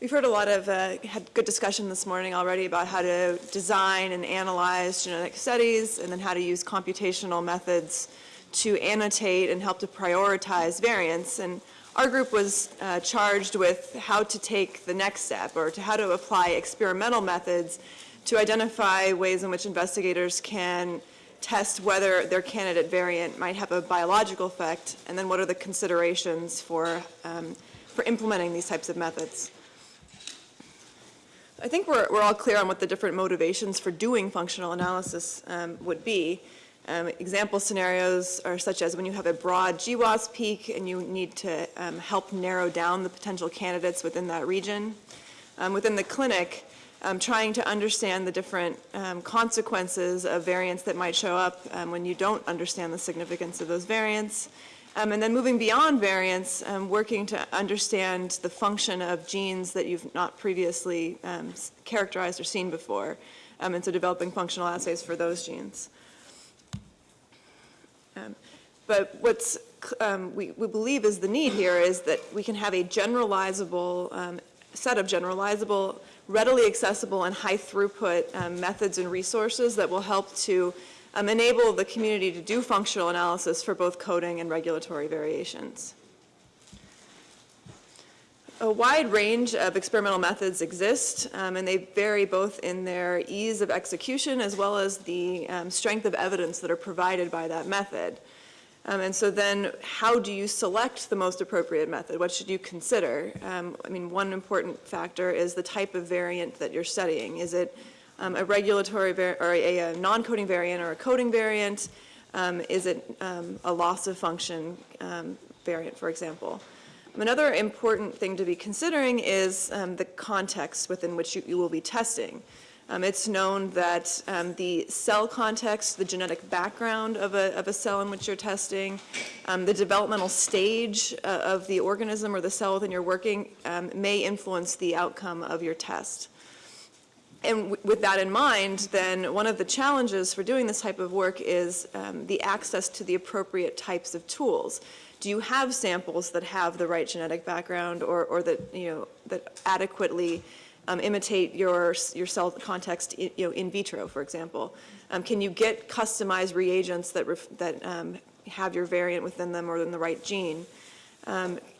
We've heard a lot of, uh, had good discussion this morning already about how to design and analyze genetic studies and then how to use computational methods to annotate and help to prioritize variants. And our group was uh, charged with how to take the next step or to how to apply experimental methods to identify ways in which investigators can test whether their candidate variant might have a biological effect and then what are the considerations for, um, for implementing these types of methods. I think we're, we're all clear on what the different motivations for doing functional analysis um, would be. Um, example scenarios are such as when you have a broad GWAS peak and you need to um, help narrow down the potential candidates within that region. Um, within the clinic, um, trying to understand the different um, consequences of variants that might show up when you don't understand the significance of those variants. Um, and then moving beyond variants, um, working to understand the function of genes that you've not previously um, characterized or seen before. Um, and so developing functional assays for those genes. Um, but what's um, we, we, believe is the need here is that we can have a generalizable set of generalizable, readily accessible, and high throughput methods and resources that will help to um, enable the community to do functional analysis for both coding and regulatory variations. A wide range of experimental methods exist, um, and they vary both in their ease of execution as well as the um, strength of evidence that are provided by that method. Um, and so then how do you select the most appropriate method? What should you consider? Um, I mean, one important factor is the type of variant that you're studying. Is it um, a regulatory or a, a non-coding variant or a coding variant? Um, is it um, a loss of function um, variant, for example? Another important thing to be considering is the context within which you, you will be testing. Um, it's known that um, the cell context, the genetic background of a, of a cell in which you're testing, um, the developmental stage uh, of the organism or the cell within you're working may influence the outcome of your test and with that in mind, then one of the challenges for doing this type of work is um, the access to the appropriate types of tools. Do you have samples that have the right genetic background or, or that, you know, that adequately um, imitate your, your cell context you know, in vitro, for example? Um, can you get customized reagents that, that um, have your variant within them or in the right gene?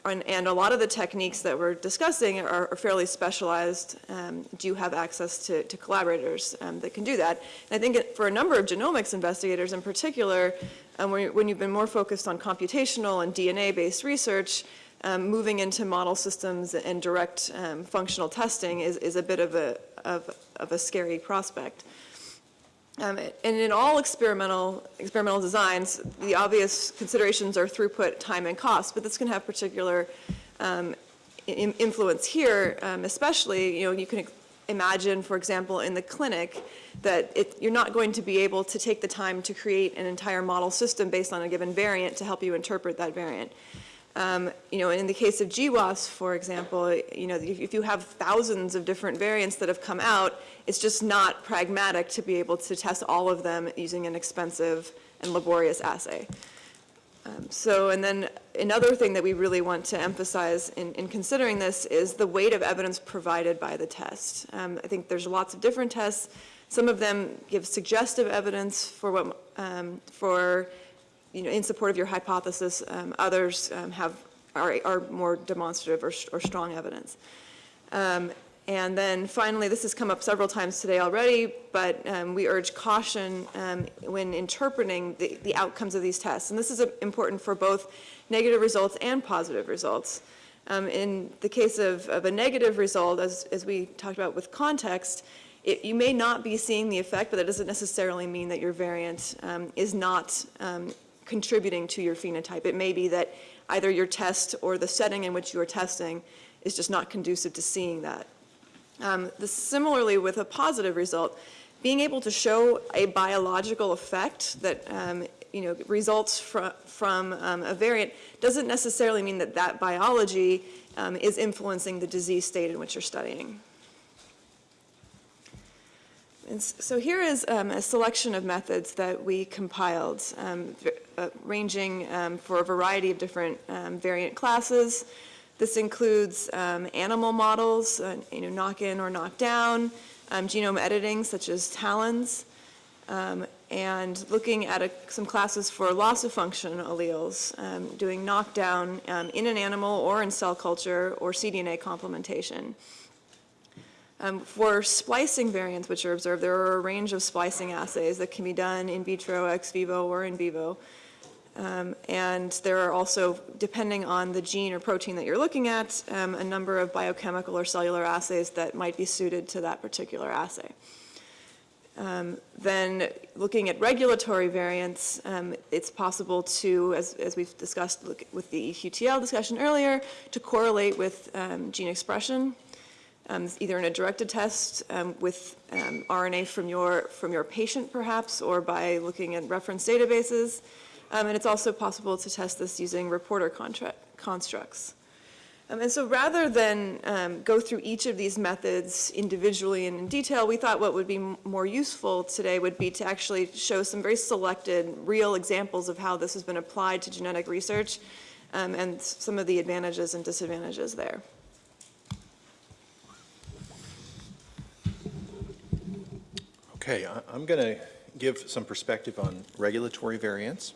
And, and, a lot of the techniques that we're discussing are, are fairly specialized. Um, do you have access to, to collaborators um, that can do that? And I think it, for a number of genomics investigators in particular, um, when, when, you've been more focused on computational and DNA-based research, um, moving into model systems and direct um, functional testing is, is a bit of a, of, of a scary prospect. Um, and in all experimental, experimental designs, the obvious considerations are throughput, time, and cost, but this can have particular um, influence here, um, especially, you know, you can imagine, for example, in the clinic, that it, you're not going to be able to take the time to create an entire model system based on a given variant to help you interpret that variant. Um, you know, in the case of GWAS, for example, you know, if, if, you have thousands of different variants that have come out, it's just not pragmatic to be able to test all of them using an expensive and laborious assay. Um, so, and then another thing that we really want to emphasize in, in considering this is the weight of evidence provided by the test. Um, I think there's lots of different tests. Some of them give suggestive evidence for what, um, for you know, in support of your hypothesis. Um, others um, have are, are, more demonstrative or, or strong evidence. Um, and then finally, this has come up several times today already, but um, we urge caution um, when interpreting the, the, outcomes of these tests. And this is important for both negative results and positive results. Um, in the case of, of, a negative result, as, as we talked about with context, it, you may not be seeing the effect, but that doesn't necessarily mean that your variant um, is not um, contributing to your phenotype. It may be that either your test or the setting in which you are testing is just not conducive to seeing that. Um, the, similarly, with a positive result, being able to show a biological effect that um, you know, results fr from um, a variant doesn't necessarily mean that that biology um, is influencing the disease state in which you're studying. And so here is um, a selection of methods that we compiled, um, uh, ranging um, for a variety of different um, variant classes. This includes um, animal models, uh, you know, knock-in or knock-down, um, genome editing such as TALENs, um, and looking at a, some classes for loss of function alleles, doing knockdown in an animal or in cell culture or cDNA complementation. Um, for splicing variants which are observed, there are a range of splicing assays that can be done in vitro, ex vivo, or in vivo. Um, and there are also, depending on the gene or protein that you're looking at, um, a number of biochemical or cellular assays that might be suited to that particular assay. Um, then looking at regulatory variants, um, it's possible to, as, as we've discussed with the EQTL discussion earlier, to correlate with um, gene expression, um, either in a directed test um, with um, RNA from your, from your patient perhaps, or by looking at reference databases. and it's also possible to test this using reporter constructs. Um, and so rather than um, go through each of these methods individually and in detail, we thought what would be more useful today would be to actually show some very selected real examples of how this has been applied to genetic research um, and some of the advantages and disadvantages there. Okay, I'm going to give some perspective on regulatory variants.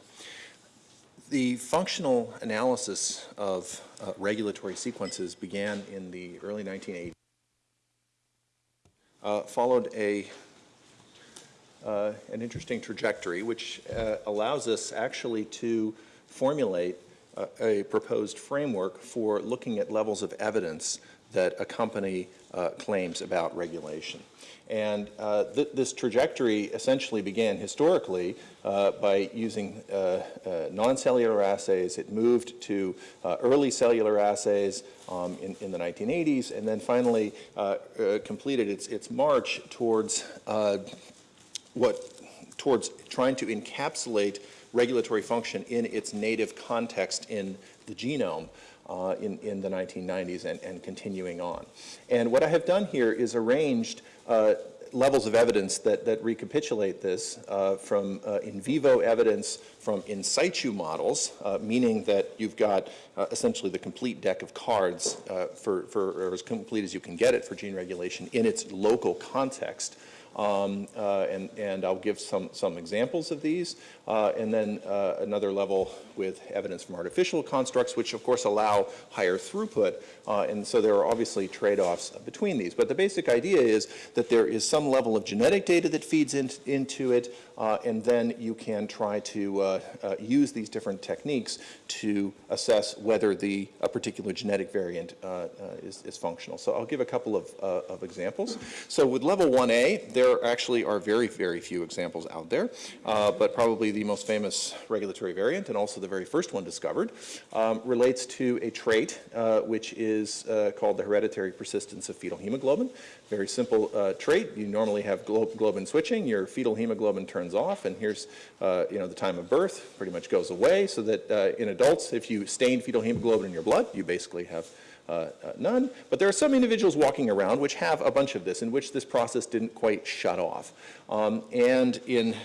The functional analysis of uh, regulatory sequences began in the early 1980s, uh, followed a, uh, an interesting trajectory which uh, allows us actually to formulate a proposed framework for looking at levels of evidence that accompany uh, claims about regulation. And uh, th this trajectory essentially began historically uh, by using uh, uh, non-cellular assays. It moved to uh, early cellular assays um, in, in, the 1980s, and then finally completed its, its march towards what towards trying to encapsulate regulatory function in its native context in the genome uh, in, in the 1990s and, and continuing on. And what I have done here is arranged uh, levels of evidence that, that recapitulate this uh, from uh, in vivo evidence from in situ models, uh, meaning that you've got uh, essentially the complete deck of cards uh, for, for, or as complete as you can get it for gene regulation in its local context. Um, uh, and, and I'll give some, some examples of these, uh, and then uh, another level with evidence from artificial constructs, which of course allow higher throughput, uh, and so there are obviously trade-offs between these. But the basic idea is that there is some level of genetic data that feeds in, into it, uh, and then you can try to uh, use these different techniques to assess whether the a particular genetic variant is, is, functional. So I'll give a couple of, of examples. So with level 1A, there there actually are very, very few examples out there, uh, but probably the most famous regulatory variant, and also the very first one discovered, um, relates to a trait uh, which is uh, called the hereditary persistence of fetal hemoglobin. Very simple uh, trait. You normally have glo globin switching. Your fetal hemoglobin turns off, and here's uh, you know the time of birth pretty much goes away. So that in adults, if you stain fetal hemoglobin in your blood, you basically have uh, uh, none. But there are some individuals walking around which have a bunch of this, in which this process didn't quite shut off. Um, and in,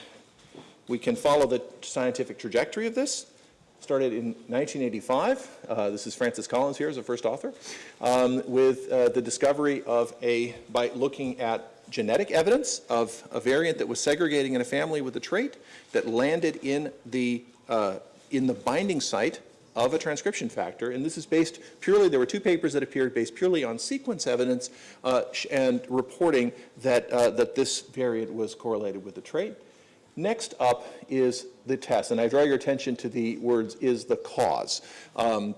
we can follow the scientific trajectory of this. Started in 1985. Uh, this is Francis Collins here as a first author, um, with uh, the discovery of a, by looking at genetic evidence of a variant that was segregating in a family with a trait that landed in the, uh, in the binding site of a transcription factor, and this is based purely, there were two papers that appeared based purely on sequence evidence uh, and reporting that, uh, that this variant was correlated with the trait. Next up is the test, and I draw your attention to the words is the cause. Um,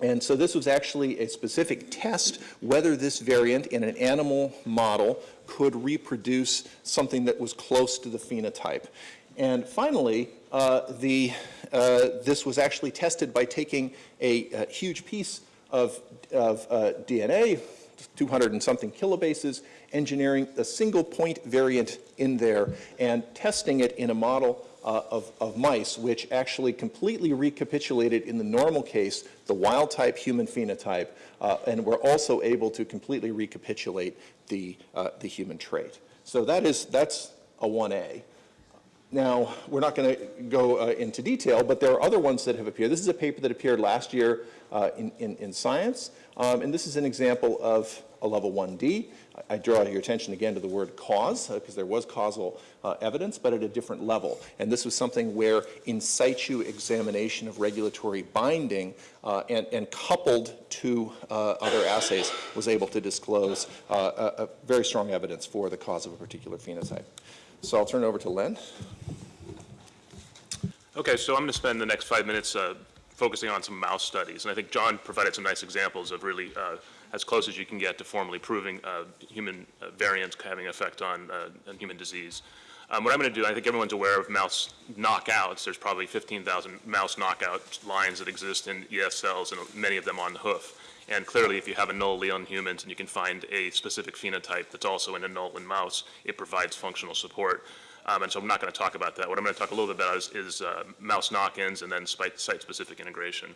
and so this was actually a specific test whether this variant in an animal model could reproduce something that was close to the phenotype. And finally, uh, the, this was actually tested by taking a, a huge piece of, of uh, DNA, 200 and something kilobases, engineering a single point variant in there and testing it in a model uh, of, of, mice, which actually completely recapitulated in the normal case the wild type human phenotype, uh, and were also able to completely recapitulate the, uh, the human trait. So that is, that's a 1A. Now, we're not going to go uh, into detail, but there are other ones that have appeared. This is a paper that appeared last year uh, in, in, in Science, um, and this is an example of a level 1D. I I draw your attention again to the word cause, because there was causal uh, evidence, but at a different level. And this was something where in situ examination of regulatory binding uh, and, and coupled to uh, other assays was able to disclose uh, a, a very strong evidence for the cause of a particular phenotype. So I'll turn it over to Len. Okay, so I'm going to spend the next five minutes uh, focusing on some mouse studies. And I think John provided some nice examples of really uh, as close as you can get to formally proving uh, human uh, variants having effect on, uh, on human disease. Um, what I'm going to do, I think everyone's aware of mouse knockouts. There's probably 15,000 mouse knockout lines that exist in ES cells, and many of them on the hoof. And clearly, if you have a null allele in humans and you can find a specific phenotype that's also in a null in mouse, it provides functional support. Um, and so I'm not going to talk about that. What I'm going to talk a little bit about is, is uh, mouse knock-ins and then site-specific integration.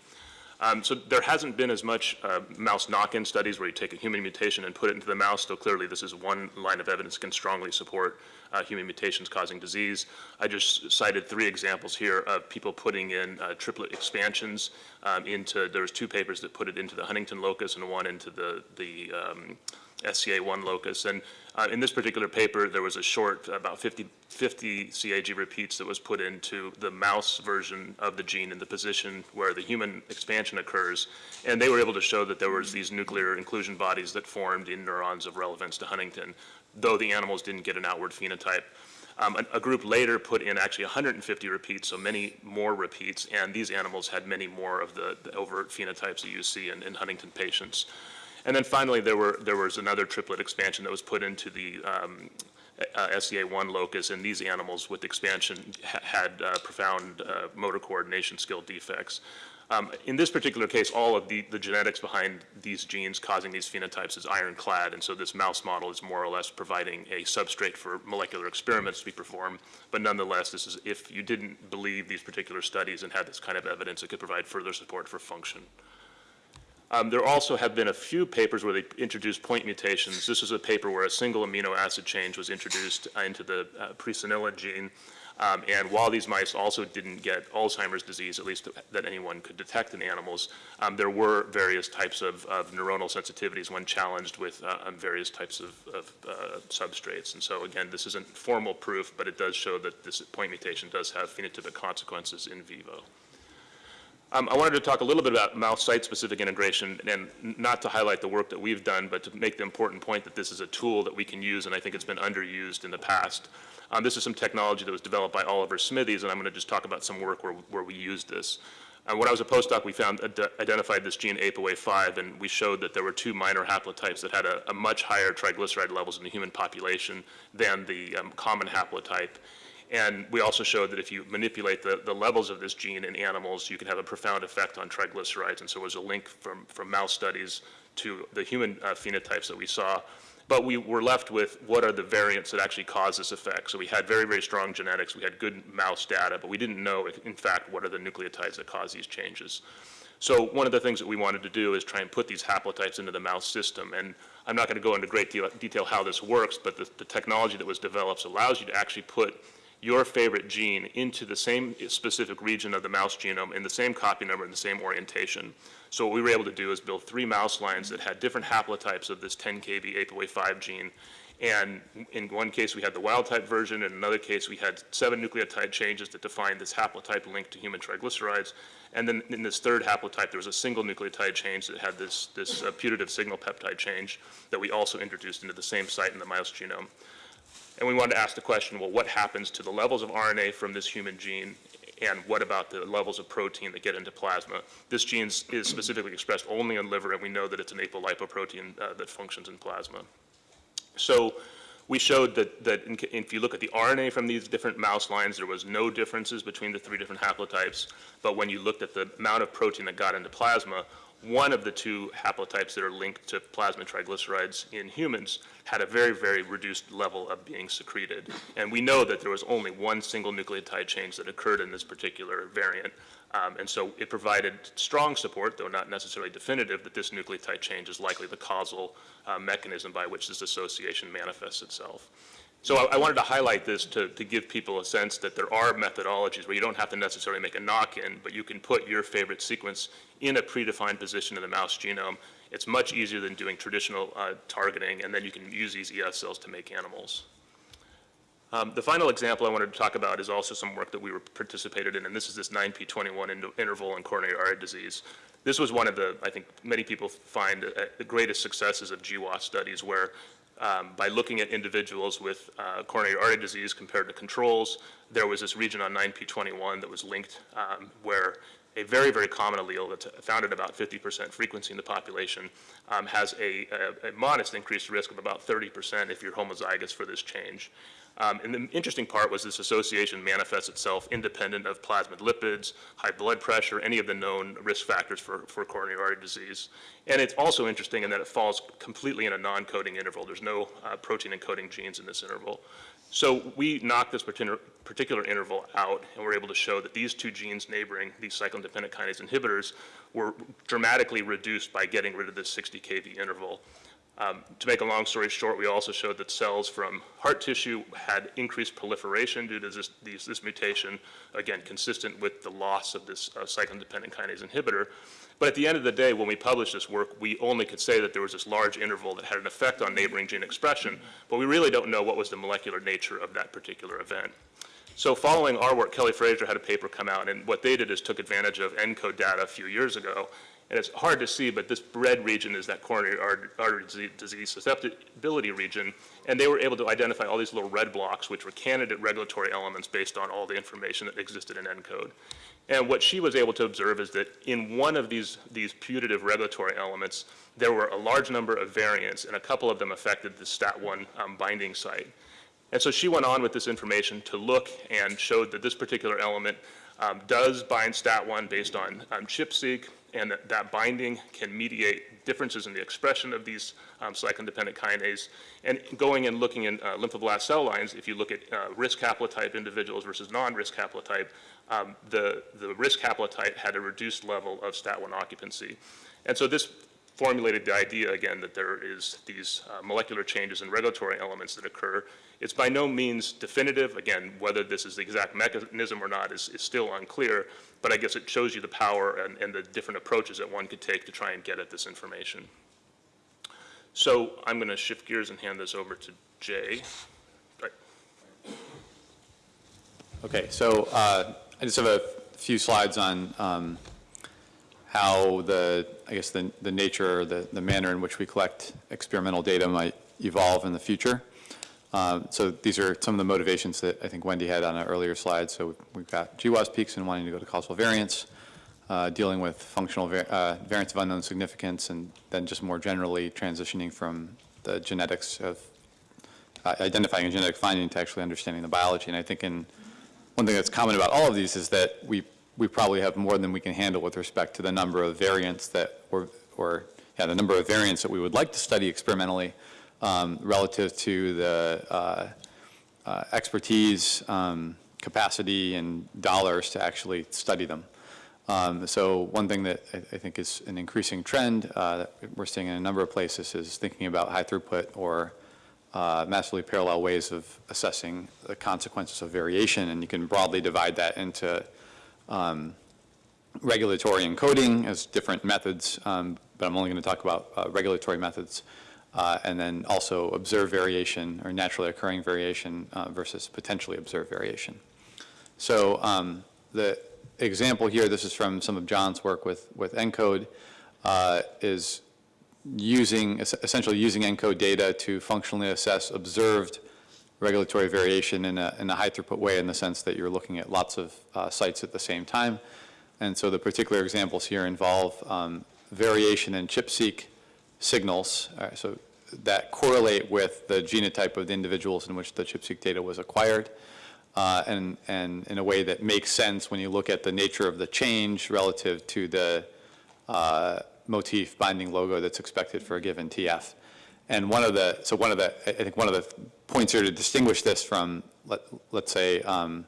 Um, so there hasn't been as much uh, mouse knock-in studies where you take a human mutation and put it into the mouse, though clearly this is one line of evidence can strongly support uh, human mutations causing disease. I just cited three examples here of people putting in uh, triplet expansions um, into, there's two papers that put it into the Huntington locus and one into the, the um, SCA1 locus. And uh, in this particular paper, there was a short, about 50, 50 CAG repeats that was put into the mouse version of the gene in the position where the human expansion occurs. And they were able to show that there was these nuclear inclusion bodies that formed in neurons of relevance to Huntington, though the animals didn't get an outward phenotype. Um, a, a, group later put in actually 150 repeats, so many more repeats, and these animals had many more of the, the overt phenotypes that you see in, in Huntington patients. And then finally, there were there was another triplet expansion that was put into the um, uh, SCA1 locus, and these animals with expansion ha had uh, profound uh, motor coordination skill defects. Um, in this particular case, all of the, the genetics behind these genes causing these phenotypes is ironclad, and so this mouse model is more or less providing a substrate for molecular experiments to be performed. But nonetheless, this is if you didn't believe these particular studies and had this kind of evidence, it could provide further support for function. Um, there also have been a few papers where they introduced point mutations. This was a paper where a single amino acid change was introduced uh, into the uh, presenilin gene. Um, and while these mice also didn't get Alzheimer's disease, at least that anyone could detect in animals, um, there were various types of, of, neuronal sensitivities when challenged with uh, various types of, of uh, substrates. And so again, this isn't formal proof, but it does show that this point mutation does have phenotypic consequences in vivo. Um, I wanted to talk a little bit about mouse site-specific integration, and not to highlight the work that we've done, but to make the important point that this is a tool that we can use, and I think it's been underused in the past. Um, this is some technology that was developed by Oliver Smithies, and I'm going to just talk about some work where, where we used this. Uh, when I was a postdoc, we found identified this gene ApoA5, and we showed that there were two minor haplotypes that had a, a much higher triglyceride levels in the human population than the um, common haplotype. And we also showed that if you manipulate the, the levels of this gene in animals, you can have a profound effect on triglycerides. And so there was a link from, from mouse studies to the human uh, phenotypes that we saw. But we were left with what are the variants that actually cause this effect. So we had very, very strong genetics. We had good mouse data, but we didn't know, if, in fact, what are the nucleotides that cause these changes. So one of the things that we wanted to do is try and put these haplotypes into the mouse system. And I'm not going to go into great detail how this works, but the, the technology that was developed allows you to actually put your favorite gene into the same specific region of the mouse genome in the same copy number and the same orientation. So what we were able to do is build three mouse lines that had different haplotypes of this 10 kb ApoA5 gene. And in one case, we had the wild type version. In another case, we had seven nucleotide changes that defined this haplotype linked to human triglycerides. And then in this third haplotype, there was a single nucleotide change that had this, this uh, putative signal peptide change that we also introduced into the same site in the mouse genome. And we wanted to ask the question, well, what happens to the levels of RNA from this human gene and what about the levels of protein that get into plasma? This gene is specifically expressed only in liver, and we know that it's an apolipoprotein uh, that functions in plasma. So we showed that, that in, if you look at the RNA from these different mouse lines, there was no differences between the three different haplotypes. But when you looked at the amount of protein that got into plasma, one of the two haplotypes that are linked to plasma triglycerides in humans had a very, very reduced level of being secreted. And we know that there was only one single nucleotide change that occurred in this particular variant. Um, and so it provided strong support, though not necessarily definitive, that this nucleotide change is likely the causal uh, mechanism by which this association manifests itself. So I, I wanted to highlight this to, to give people a sense that there are methodologies where you don't have to necessarily make a knock-in, but you can put your favorite sequence in a predefined position in the mouse genome. It's much easier than doing traditional uh, targeting, and then you can use these ES cells to make animals. Um, The final example I wanted to talk about is also some work that we were participated in, and this is this 9p21 in- interval in coronary artery disease. This was one of the, I think, many people find uh, the greatest successes of GWAS studies, where um, by looking at individuals with uh, coronary artery disease compared to controls, there was this region on 9p21 that was linked um, where a very, very common allele that's found at about 50% frequency in the population um, has a, a- a modest increased risk of about 30% if you're homozygous for this change. Um, And the interesting part was this association manifests itself independent of plasma lipids, high blood pressure, any of the known risk factors for, for coronary artery disease. And it's also interesting in that it falls completely in a non-coding interval. There's no uh, protein encoding genes in this interval. So we knocked this particular, interval out, and we're able to show that these two genes neighboring these cyclin-dependent kinase inhibitors were dramatically reduced by getting rid of this 60 kV interval. Um, To make a long story short, we also showed that cells from heart tissue had increased proliferation due to this, these, this mutation, again, consistent with the loss of this uh, cyclin-dependent kinase inhibitor. But at the end of the day, when we published this work, we only could say that there was this large interval that had an effect on neighboring gene expression, but we really don't know what was the molecular nature of that particular event. So following our work, Kelly Fraser had a paper come out, and what they did is took advantage of ENCODE data a few years ago. And it's hard to see, but this red region is that coronary artery disease susceptibility region. And they were able to identify all these little red blocks, which were candidate regulatory elements based on all the information that existed in ENCODE. And what she was able to observe is that in one of these, these putative regulatory elements, there were a large number of variants, and a couple of them affected the STAT1 um, binding site. And so she went on with this information to look and showed that this particular element um, does bind STAT1 based on um, ChIP-seq, and that that binding can mediate differences in the expression of these um, cyclin-dependent kinase. And going and looking in uh, lymphoblast cell lines, if you look at uh, risk haplotype individuals versus non-risk haplotype, um, the, the risk haplotype had a reduced level of STAT1 occupancy. And so this formulated the idea again that there is these uh, molecular changes and regulatory elements that occur. It's by no means definitive. Again, whether this is the exact mechanism or not is, is still unclear, but I guess it shows you the power and, and the different approaches that one could take to try and get at this information. So I'm going to shift gears and hand this over to Jay. Right. Okay, so uh, I just have a few slides on um, how the, I guess, the the nature, the the manner in which we collect experimental data might evolve in the future. Um, So these are some of the motivations that I think Wendy had on an earlier slide. So we've got GWAS peaks and wanting to go to causal variance, uh, dealing with functional uh, variants of unknown significance, and then just more generally transitioning from the genetics of uh, identifying a genetic finding to actually understanding the biology. And I think in, one thing that's common about all of these is that we, we probably have more than we can handle with respect to the number of variants that, or, or, yeah, the number of variants that we would like to study experimentally um, relative to the uh, uh, expertise, um, capacity, and dollars to actually study them. Um, So one thing that I I think is an increasing trend uh, that we're seeing in a number of places is thinking about high throughput or uh, massively parallel ways of assessing the consequences of variation, and you can broadly divide that into um, regulatory encoding as different methods, um, but I'm only going to talk about uh, regulatory methods, uh, and then also observed variation or naturally occurring variation uh, versus potentially observed variation. So um, the example here, this is from some of John's work with, with ENCODE, uh, is using, es- essentially using ENCODE data to functionally assess observed regulatory variation in a, in a high throughput way in the sense that you're looking at lots of uh, sites at the same time. And so the particular examples here involve um, variation in ChIP-seq signals, uh, so that correlate with the genotype of the individuals in which the ChIP-seq data was acquired, uh, and, and in a way that makes sense when you look at the nature of the change relative to the uh, motif binding logo that's expected for a given TF. And one of the, so one of the, I think one of the points here to distinguish this from, let, let's say, um,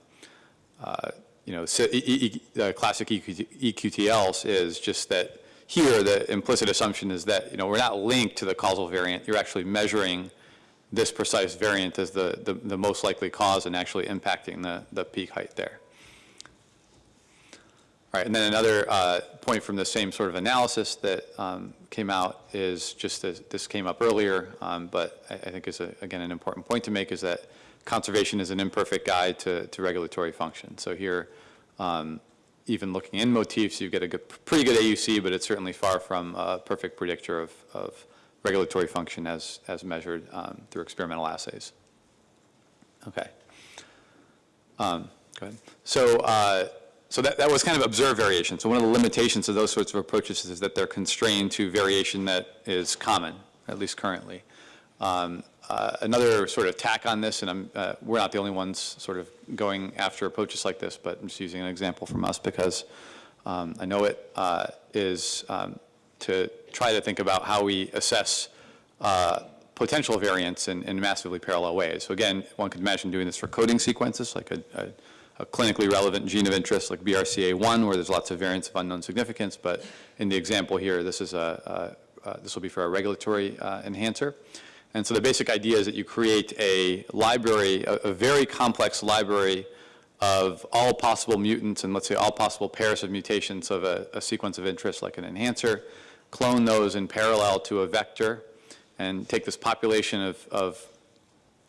uh, you know, si- classic EQT EQTLs is just that here, the implicit assumption is that, you know, we're not linked to the causal variant. You're actually measuring this precise variant as the, the, the most likely cause and actually impacting the, the peak height there. All right, and then another uh, point from the same sort of analysis that um, came out is just as, this came up earlier, um, but I, I think is, a- again, an important point to make is that conservation is an imperfect guide to, to regulatory function. So here, um, even looking in motifs, you get a good, pretty good AUC, but it's certainly far from a perfect predictor of, of regulatory function as, as measured um, through experimental assays. Okay. Um, Go ahead. So, uh, so that, that was kind of observed variation. So one of the limitations of those sorts of approaches is that they're constrained to variation that is common, at least currently. Um, uh, Another sort of tack on this, and I'm, uh, we're not the only ones sort of going after approaches like this, but I'm just using an example from us because um, I know it uh, is um, to try to think about how we assess uh, potential variants in, in massively parallel ways. So again, one could imagine doing this for coding sequences, like a, a, a clinically relevant gene of interest like BRCA1, where there's lots of variants of unknown significance, but in the example here, this is a, a, a this will be for a regulatory uh, enhancer. And so the basic idea is that you create a library, a, a very complex library of all possible mutants and let's say all possible pairs of mutations of a, a sequence of interest like an enhancer, clone those in parallel to a vector, and take this population of, of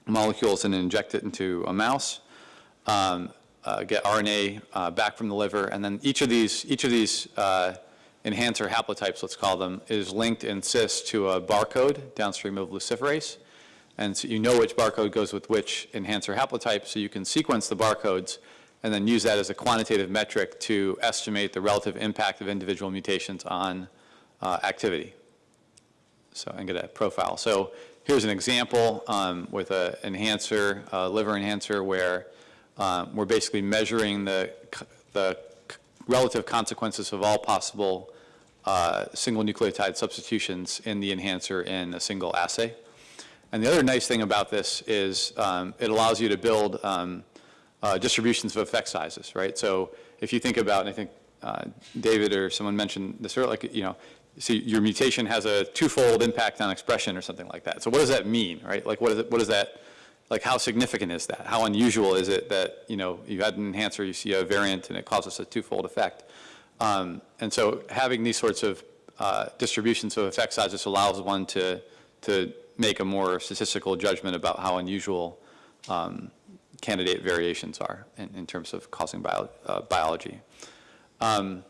molecules and inject it into a mouse, um, uh, get RNA uh, back from the liver, and then each of these, each of these uh, enhancer haplotypes, let's call them, is linked in cis to a barcode downstream of luciferase. And so you know which barcode goes with which enhancer haplotype, so you can sequence the barcodes and then use that as a quantitative metric to estimate the relative impact of individual mutations on uh, activity. So, and get a profile. So here's an example um, with an enhancer, liver enhancer, where um, we're basically measuring the, the relative consequences of all possible uh, single nucleotide substitutions in the enhancer in a single assay. And the other nice thing about this is um, it allows you to build um, uh, distributions of effect sizes, right? So if you think about, and I think uh, David or someone mentioned this earlier, like, you know, so your mutation has a twofold impact on expression or something like that. So what does that mean, right? Like, what is it, what is that, like, how significant is that? How unusual is it that, you know, you had an enhancer, you see a variant, and it causes a twofold effect? Um, And so having these sorts of uh, distributions of effect sizes allows one to, to make a more statistical judgment about how unusual um, candidate variations are in, in terms of causing bio, uh, biology. Um,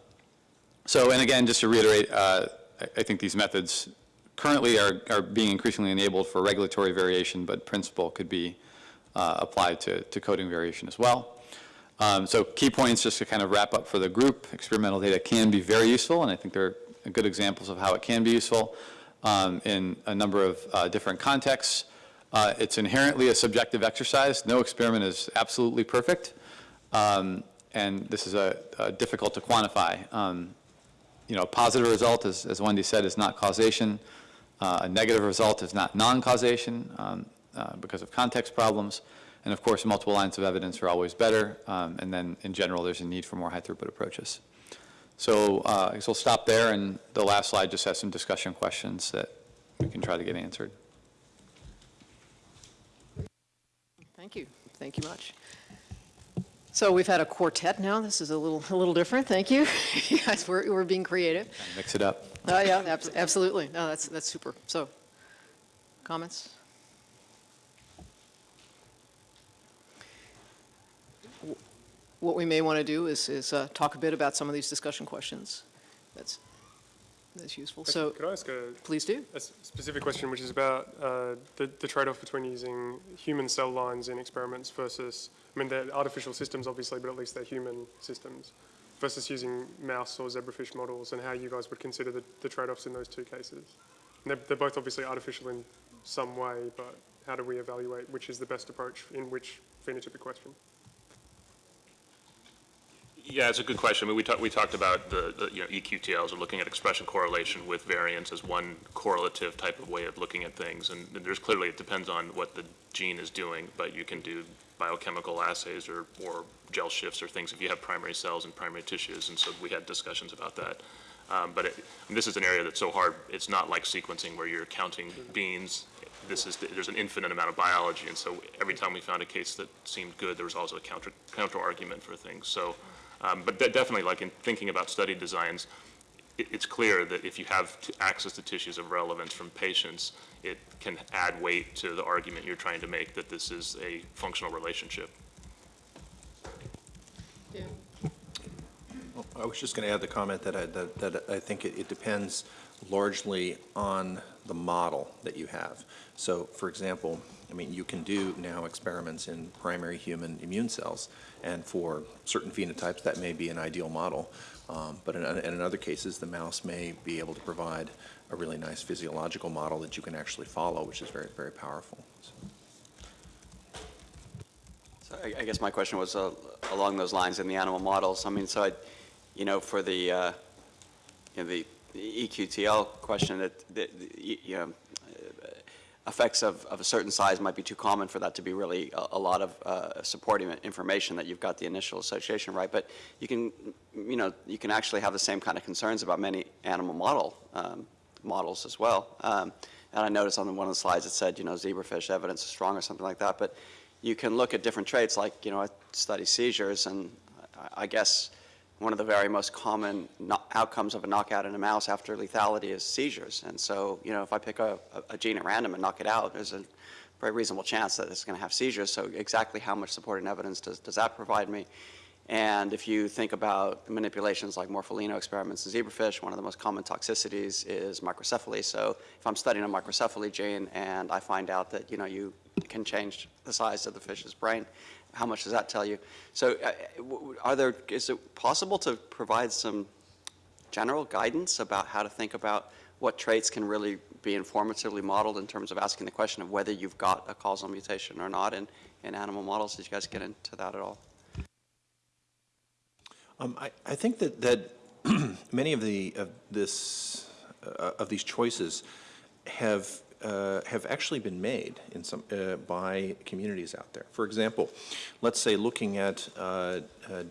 So, and again, just to reiterate, uh, I, I think these methods currently are, are being increasingly enabled for regulatory variation, but principle could be uh, applied to, to coding variation as well. Um, So key points, just to kind of wrap up for the group, experimental data can be very useful, and I think they're good examples of how it can be useful um, in a number of uh, different contexts. Uh, It's inherently a subjective exercise. No experiment is absolutely perfect, Um, and this is a, a difficult to quantify. Um, You know, a positive result, as, as Wendy said, is not causation. Uh, A negative result is not non-causation um, uh, because of context problems. And of course, multiple lines of evidence are always better. um, And then, in general, there's a need for more high-throughput approaches. So uh, I guess we'll stop there, and the last slide just has some discussion questions that we can try to get answered. Thank you. Thank you much. So we've had a quartet now. This is a little, a little different. Thank you. You guys, we're, we're being creative. Mix it up. Oh, yeah, abs- absolutely. No, that's, that's super. So, comments? What we may want to do is, is uh, talk a bit about some of these discussion questions. That's, that's useful. So, Could I ask a, please do. a specific question, which is about uh, the, the trade-off between using human cell lines in experiments versus, I mean, they're artificial systems, obviously, but at least they're human systems, versus using mouse or zebrafish models, and how you guys would consider the, the trade-offs in those two cases? They're, they're both obviously artificial in some way, but how do we evaluate which is the best approach in which phenotypic question? Yeah, it's a good question. I mean, we talked, we talked about the, the, you know, EQTLs or looking at expression correlation with variants as one correlative type of way of looking at things. And there's clearly, it depends on what the gene is doing, but you can do biochemical assays or, or gel shifts or things if you have primary cells and primary tissues. And so we had discussions about that. Um, but it, and this is an area that's so hard, it's not like sequencing where you're counting beans, this is, there's an infinite amount of biology, and so every time we found a case that seemed good, there was also a counter, counter argument for things. So, um, but de- definitely, like in thinking about study designs, it, it's clear that if you have t- access to tissues of relevance from patients, it can add weight to the argument you're trying to make that this is a functional relationship. Yeah, I was just going to add the comment that I, that, that I think it, it depends largely on the model that you have. So, for example, I mean, you can do now experiments in primary human immune cells, and for certain phenotypes, that may be an ideal model. Um, but in, in other cases, the mouse may be able to provide a really nice physiological model that you can actually follow, which is very, very powerful. So- So I I guess my question was uh, along those lines in the animal models. I mean, so I, you know, for the, uh, you know, the the EQTL question, that, that, the, you know, effects of, of a certain size might be too common for that to be really a, a lot of uh, supporting information that you've got the initial association right. But you can, you know, you can actually have the same kind of concerns about many animal model um, models as well. Um, and I noticed on one of the slides it said, you know, zebrafish evidence is strong or something like that. But you can look at different traits, like, you know, I study seizures, and I- I guess one of the very most common no- outcomes of a knockout in a mouse after lethality is seizures. And so, you know, if I pick a, a- a gene at random and knock it out, there's a very reasonable chance that it's going to have seizures. So exactly how much supporting evidence does, does that provide me? And if you think about manipulations like morpholino experiments in zebrafish, one of the most common toxicities is microcephaly. So if I'm studying a microcephaly gene and I find out that, you know, you can change the size of the fish's brain, how much does that tell you? So uh, are there, is it possible to provide some general guidance about how to think about what traits can really be informatively modeled in terms of asking the question of whether you've got a causal mutation or not in, in animal models? Did you guys get into that at all? Um, I, I think that, that many of the, of this, uh, of these choices have, uh, have actually been made in some, uh, by communities out there. For example, let's say looking at uh, uh,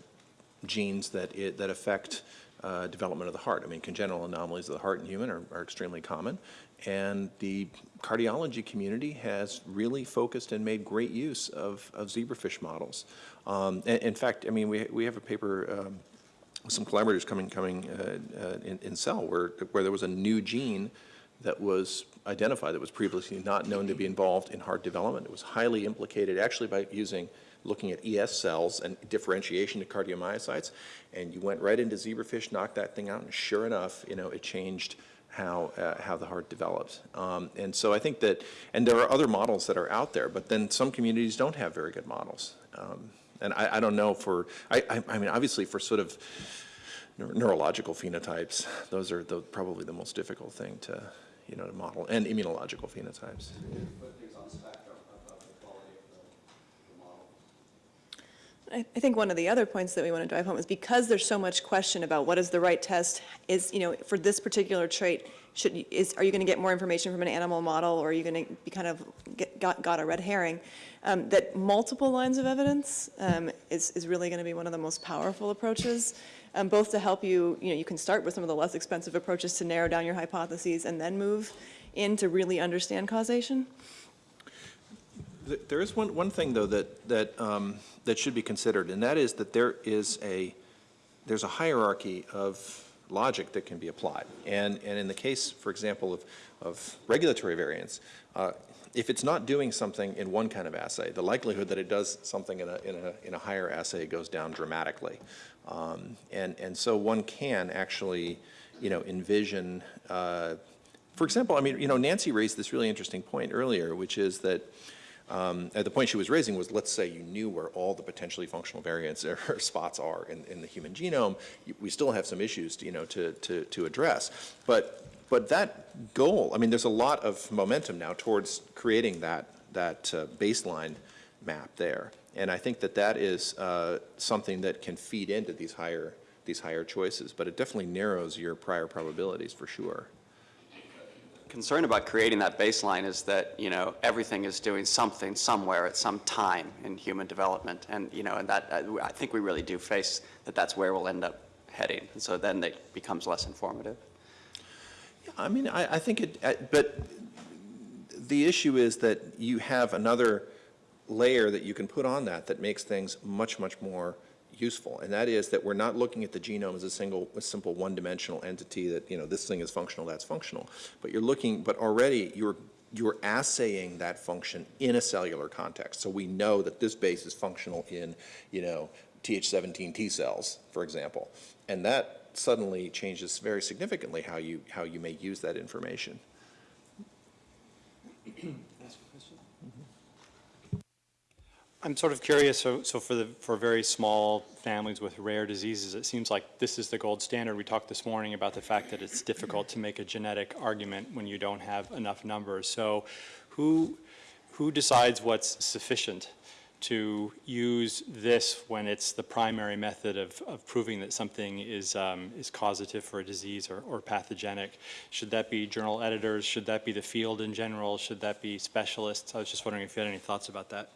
genes that, it, that affect uh, development of the heart. I mean, congenital anomalies of the heart in human are, are extremely common, and the cardiology community has really focused and made great use of, of zebrafish models. Um, in, in fact, I mean, we, we have a paper um, with some collaborators coming, coming uh, uh, in, in Cell where, where there was a new gene that was identified that was previously not known to be involved in heart development. It was highly implicated actually by using, looking at ES cells and differentiation to cardiomyocytes. And you went right into zebrafish, knocked that thing out, and sure enough, you know, it changed how, uh, how the heart developed. Um, and so I think that, and there are other models that are out there, but then some communities don't have very good models. Um, and I, I don't know for, I, I, I mean, obviously for sort of neurological phenotypes, those are the, probably the most difficult thing to, you know, to model, and immunological phenotypes. I I think one of the other points that we want to drive home is because there's so much question about what is the right test, is, you know, for this particular trait, should, you- is, are you going to get more information from an animal model, or are you going to be kind of, get- got, got a red herring? Um, That multiple lines of evidence um, is, is really going to be one of the most powerful approaches, um, both to help you, you know, you can start with some of the less expensive approaches to narrow down your hypotheses and then move in to really understand causation. There is one, one thing, though, that, that, um, that should be considered, and that is that there is a, there's a hierarchy of logic that can be applied. And, and in the case, for example, of, of regulatory variance, uh, if it's not doing something in one kind of assay, the likelihood that it does something in a, in a, in a higher assay goes down dramatically. Um, And, and so one can actually, you know, envision, uh, for example, I mean, you know, Nancy raised this really interesting point earlier, which is that, um, uh, the point she was raising was, let's say you knew where all the potentially functional variants or spots are in, in the human genome, we still have some issues, you know, to, to, to address. But, but that goal, I mean, there's a lot of momentum now towards creating that, that uh, baseline map there. And I think that that is uh, something that can feed into these higher, these higher choices, but it definitely narrows your prior probabilities for sure. concern about creating that baseline is that, you know, everything is doing something somewhere at some time in human development. And, you know, and that, uh, I think we really do face that that's where we'll end up heading. And so then it becomes less informative. Yeah, I mean, I, I think it, uh, but the issue is that you have another layer that you can put on that that makes things much, much more useful. And that is that we're not looking at the genome as a single, a simple one-dimensional entity that, you know, this thing is functional, that's functional. But you're looking, but already you're, you're assaying that function in a cellular context. So we know that this base is functional in, you know, Th17 T cells, for example. And that suddenly changes very significantly how you, how you may use that information. I'm sort of curious, so, so for the, for very small families with rare diseases, it seems like this is the gold standard. We talked this morning about the fact that it's difficult to make a genetic argument when you don't have enough numbers. So who, who decides what's sufficient to use this when it's the primary method of, of proving that something is, um, is causative for a disease or, or pathogenic? Should that be journal editors? Should that be the field in general? Should that be specialists? I was just wondering if you had any thoughts about that.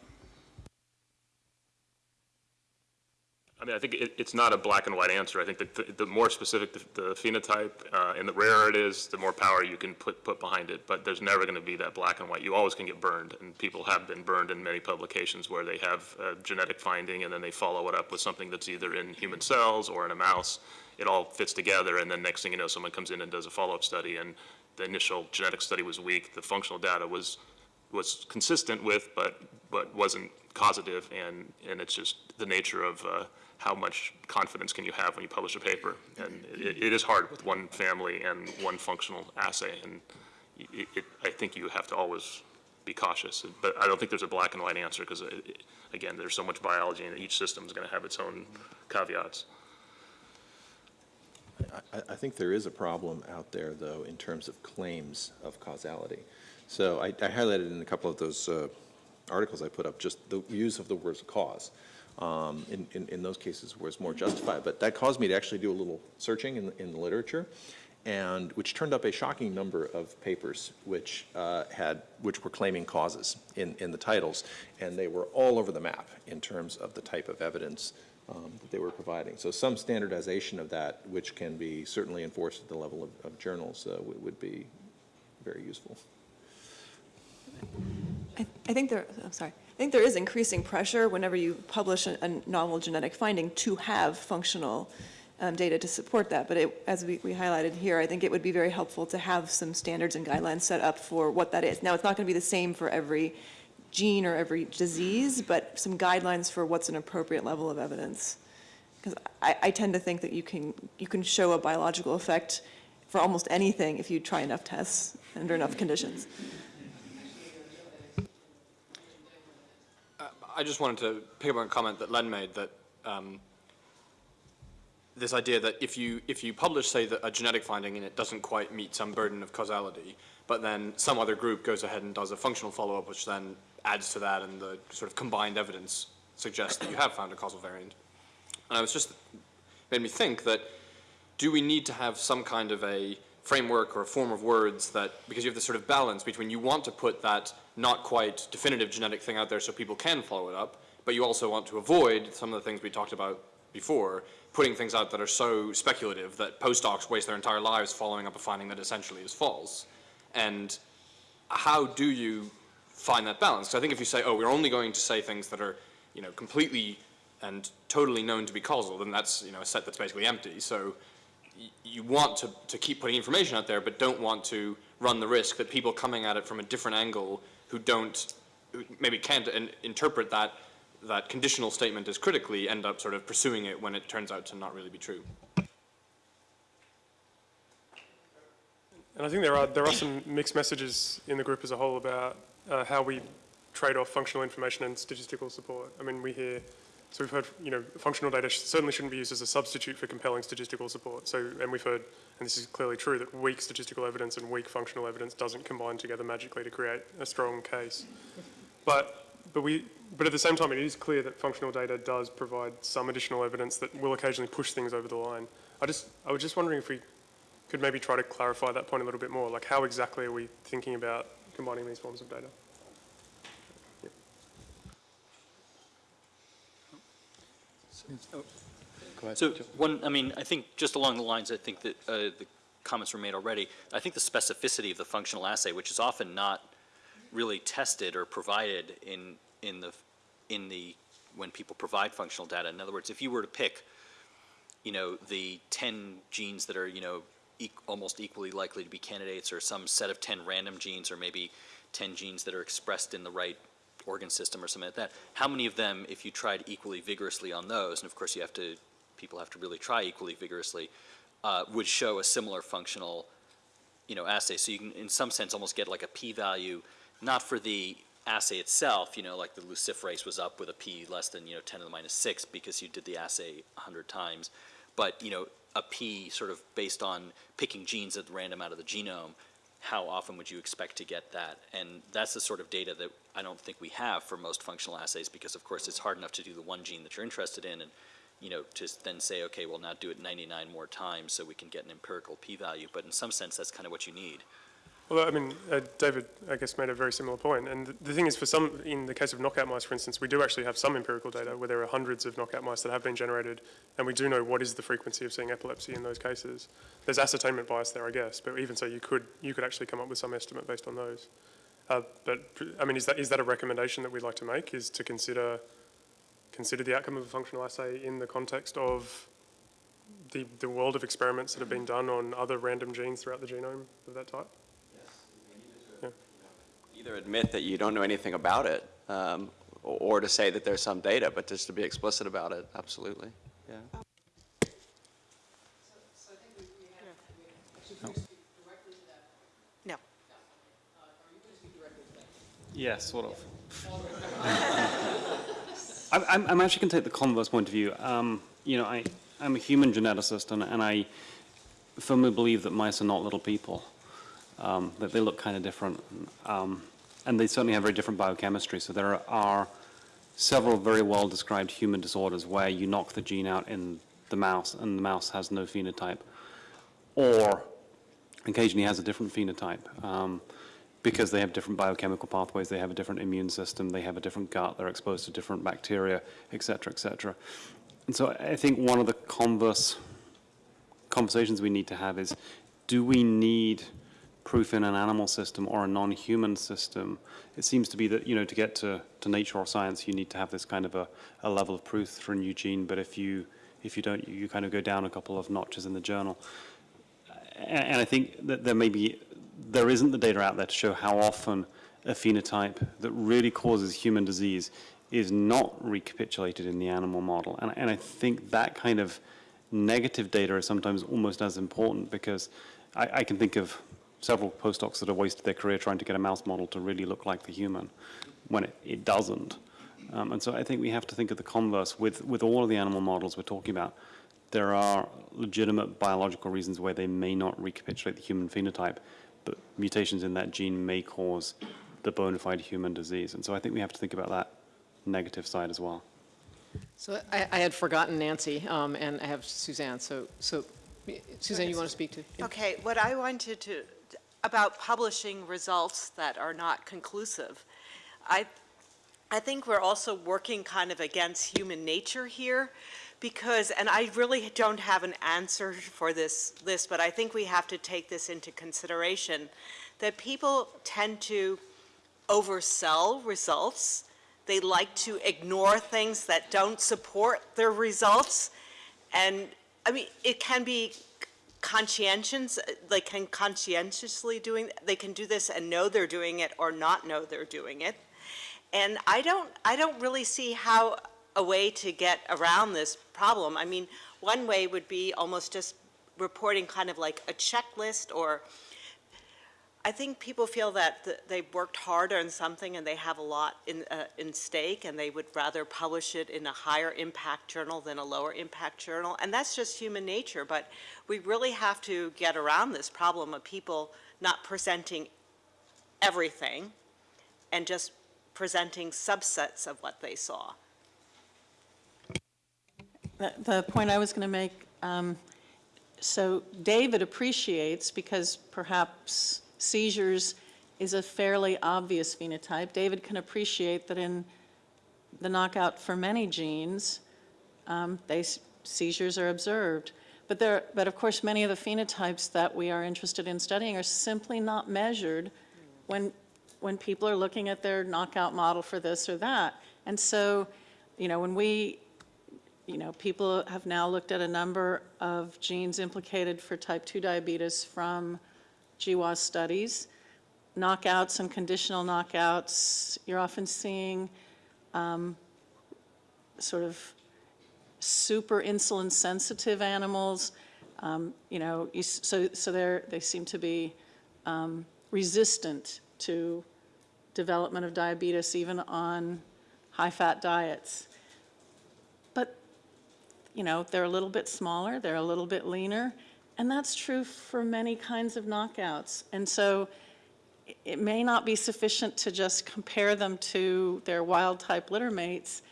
I mean, I think it, it's not a black and white answer. I think that the, the more specific the, the phenotype uh, and the rarer it is, the more power you can put, put behind it. But there's never going to be that black and white. You always can get burned, and people have been burned in many publications where they have a genetic finding and then they follow it up with something that's either in human cells or in a mouse. It all fits together, and then next thing you know, someone comes in and does a follow-up study, and the initial genetic study was weak. The functional data was was consistent with, but but wasn't causative, and and it's just the nature of uh, how much confidence can you have when you publish a paper? And it, it is hard with one family and one functional assay, and it, it, I think you have to always be cautious. But I don't think there's a black and white answer because, again, there's so much biology, and each system is going to have its own caveats. I, I think there is a problem out there, though, in terms of claims of causality. So I, I highlighted in a couple of those uh, articles I put up just the use of the words cause. Um, in, in, in those cases was more justified. But that caused me to actually do a little searching in, in the literature, and which turned up a shocking number of papers which uh, had which were claiming causes in, in the titles, and they were all over the map in terms of the type of evidence um, that they were providing. So some standardization of that, which can be certainly enforced at the level of, of journals, uh, would, be very useful. I, I think there, I'm sorry, I think there is increasing pressure whenever you publish a, a novel genetic finding to have functional um, data to support that. But it, as we, we highlighted here, I think it would be very helpful to have some standards and guidelines set up for what that is. Now, it's not going to be the same for every gene or every disease, but some guidelines for what's an appropriate level of evidence. Because I, I tend to think that you can, you can show a biological effect for almost anything if you try enough tests under enough conditions. I just wanted to pick up on a comment that Len made that um, this idea that if you if you publish, say, that a genetic finding and it doesn't quite meet some burden of causality, but then some other group goes ahead and does a functional follow-up, which then adds to that, and the sort of combined evidence suggests that you have found a causal variant. And I was just made me think that do we need to have some kind of a framework or a form of words that, because you have this sort of balance between you want to put that not quite definitive genetic thing out there so people can follow it up, but you also want to avoid some of the things we talked about before, putting things out that are so speculative that postdocs waste their entire lives following up a finding that essentially is false. And how do you find that balance? I think if you say, oh, we're only going to say things that are, you know, completely and totally known to be causal, then that's, you know, a set that's basically empty. So you want to, to keep putting information out there, but don't want to run the risk that people coming at it from a different angle who don't, maybe can't in, interpret that, that conditional statement as critically end up sort of pursuing it when it turns out to not really be true. And I think there are, there are some mixed messages in the group as a whole about uh, how we trade off functional information and statistical support. I mean, we hear so we've heard, you know, functional data certainly shouldn't be used as a substitute for compelling statistical support. So, and we've heard, and this is clearly true, that weak statistical evidence and weak functional evidence doesn't combine together magically to create a strong case. But, but we, but at the same time, it is clear that functional data does provide some additional evidence that will occasionally push things over the line. I just, I was just wondering if we could maybe try to clarify that point a little bit more. Like, how exactly are we thinking about combining these forms of data? So one, I mean, I think just along the lines, I think that uh, the comments were made already. I think the specificity of the functional assay, which is often not really tested or provided in, in the, in the, when people provide functional data. In other words, if you were to pick, you know, the 10 genes that are, you know, eq- almost equally likely to be candidates, or some set of 10 random genes, or maybe 10 genes that are expressed in the right organ system or something like that, how many of them, if you tried equally vigorously on those, and of course you have to, people have to really try equally vigorously, uh, would show a similar functional, you know, assay. So you can, in some sense, almost get like a p-value, not for the assay itself, you know, like the luciferase was up with a p less than, you know, 10 to the minus 6 because you did the assay 100 times, but, you know, a p sort of based on picking genes at random out of the genome, how often would you expect to get that? And that's the sort of data that I don't think we have for most functional assays because, of course, it's hard enough to do the one gene that you're interested in and, you know, to then say, okay, well, now do it 99 more times so we can get an empirical p-value. But in some sense, that's kind of what you need. Well, I mean, uh, David, I guess, made a very similar point. And th- the thing is, for some, in the case of knockout mice, for instance, we do actually have some empirical data where there are hundreds of knockout mice that have been generated, and we do know what is the frequency of seeing epilepsy in those cases. There's ascertainment bias there, I guess, but even so, you could you could actually come up with some estimate based on those. Uh, but I mean, is that is that a recommendation that we'd like to make? Is to consider consider the outcome of a functional assay in the context of the the world of experiments that have been done on other random genes throughout the genome of that type? Either admit that you don't know anything about it, um, or or to say that there's some data, but just to be explicit about it, absolutely, yeah. No. Yeah, sort of. I'm, I'm, I'm actually going to take the converse point of view. Um, you know, I, I'm a human geneticist, and, and I firmly believe that mice are not little people. Um, that they look kind of different, um, and they certainly have very different biochemistry. So there are several very well described human disorders where you knock the gene out in the mouse, and the mouse has no phenotype, or occasionally has a different phenotype. Um, because they have different biochemical pathways, they have a different immune system, they have a different gut, they're exposed to different bacteria, et cetera, et cetera. And so I think one of the converse conversations we need to have is, do we need proof in an animal system or a non-human system? It seems to be that, you know, to get to, to nature or science, you need to have this kind of a, a level of proof for a new gene, but if you, if you don't, you, you kind of go down a couple of notches in the journal. And, and I think that there may be, there isn't the data out there to show how often a phenotype that really causes human disease is not recapitulated in the animal model. And, and I think that kind of negative data is sometimes almost as important because I, I can think of several postdocs that have wasted their career trying to get a mouse model to really look like the human when it, it doesn't. Um, and so I think we have to think of the converse with, with all of the animal models we're talking about. There are legitimate biological reasons why they may not recapitulate the human phenotype, but mutations in that gene may cause the bona fide human disease. And so I think we have to think about that negative side as well. So I, I had forgotten Nancy, um, and I have Suzanne, so, so, Suzanne, you want to speak to? Okay, what I wanted to, about publishing results that are not conclusive, I, I think we're also working kind of against human nature here, because, and I really don't have an answer for this list, but I think we have to take this into consideration, that people tend to oversell results. They like to ignore things that don't support their results. And, I mean, it can be conscientious, they can conscientiously doing, they can do this and know they're doing it or not know they're doing it. And I don't, I don't really see how a way to get around this problem. I mean, one way would be almost just reporting kind of like a checklist or I think people feel that th- they've worked hard on something and they have a lot in, uh, in stake and they would rather publish it in a higher impact journal than a lower impact journal. And that's just human nature, but we really have to get around this problem of people not presenting everything and just presenting subsets of what they saw. The, the point I was going to make, um, so David appreciates, because perhaps seizures is a fairly obvious phenotype, David can appreciate that in the knockout for many genes, um, they, seizures are observed. But there, but of course, many of the phenotypes that we are interested in studying are simply not measured when when people are looking at their knockout model for this or that. And so, you know, when we, you know, people have now looked at a number of genes implicated for type 2 diabetes from GWAS studies, knockouts and conditional knockouts, you're often seeing um, sort of super insulin sensitive animals, um, you know, you so, so they're, they seem to be um, resistant to development of diabetes even on high-fat diets. But, you know, they're a little bit smaller, they're a little bit leaner, and that's true for many kinds of knockouts. And so it may not be sufficient to just compare them to their wild-type litter mates.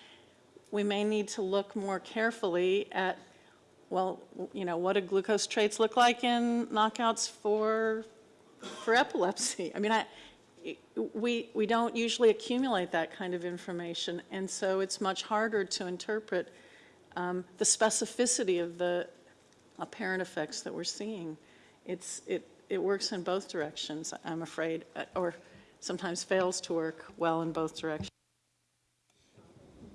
We may need to look more carefully at, well, you know, what do glucose traits look like in knockouts for, for epilepsy? I mean, i- we, we don't usually accumulate that kind of information, and so it's much harder to interpret um, the specificity of the apparent effects that we're seeing. It's, it, it works in both directions, I'm afraid, uh, or sometimes fails to work well in both directions.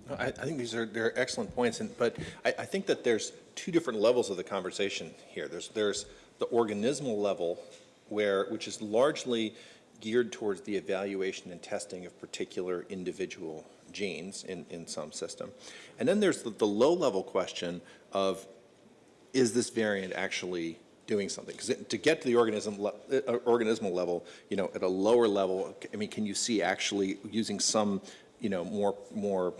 I, I think these are, they're excellent points, and, but I, I think that there's two different levels of the conversation here. There's, there's the organismal level, where, which is largely geared towards the evaluation and testing of particular individual genes in, in some system. And then there's the, the low-level question of, is this variant actually doing something? Because to get to the organism, le- uh, organismal level, you know, at a lower level, I mean, can you see actually using some, you know, more, more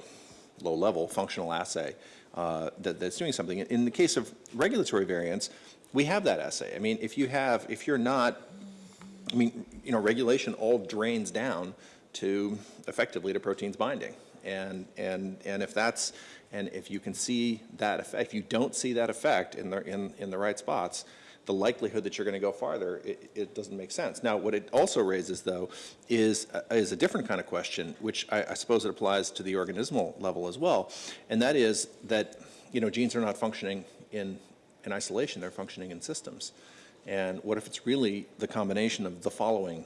low-level functional assay uh, that, that's doing something? In the case of regulatory variants, we have that assay. I mean, if you have, if you're not, I mean, you know, regulation all drains down to effectively to proteins binding. And, and, and if that's, and if you can see that effect, if you don't see that effect in the, in, in the right spots, the likelihood that you're going to go farther, it, it doesn't make sense. Now, what it also raises, though, is, uh, is a different kind of question, which I, I suppose it applies to the organismal level as well, and that is that, you know, genes are not functioning in, in isolation, they're functioning in systems. And what if it's really the combination of the following,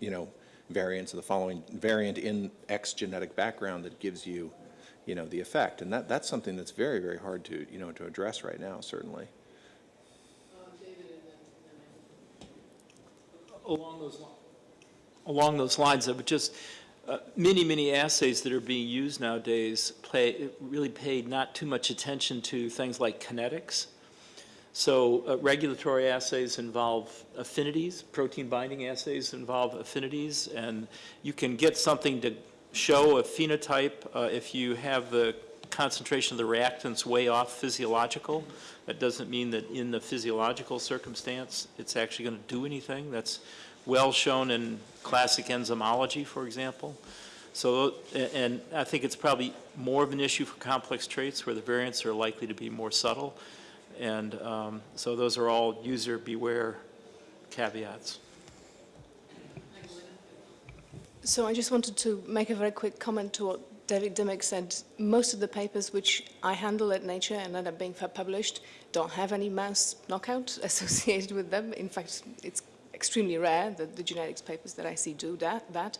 you know, variants of the following variant in X genetic background that gives you, you know, the effect? And that, that's something that's very, very hard to, you know, to address right now, certainly. along those, along those lines, I would just, uh, many, many assays that are being used nowadays play, really pay not too much attention to things like kinetics. So uh, regulatory assays involve affinities, protein binding assays involve affinities, and you can get something to show a phenotype uh, if you have the concentration of the reactants way off physiological. That doesn't mean that in the physiological circumstance, it's actually going to do anything. That's well shown in classic enzymology, for example. So, and I think it's probably more of an issue for complex traits where the variants are likely to be more subtle. And um, so those are all user beware caveats. So I just wanted to make a very quick comment to what David Dimmock said. Most of the papers which I handle at Nature and end up being published don't have any mouse knockout associated with them. In fact, it's extremely rare that the genetics papers that I see do that. that.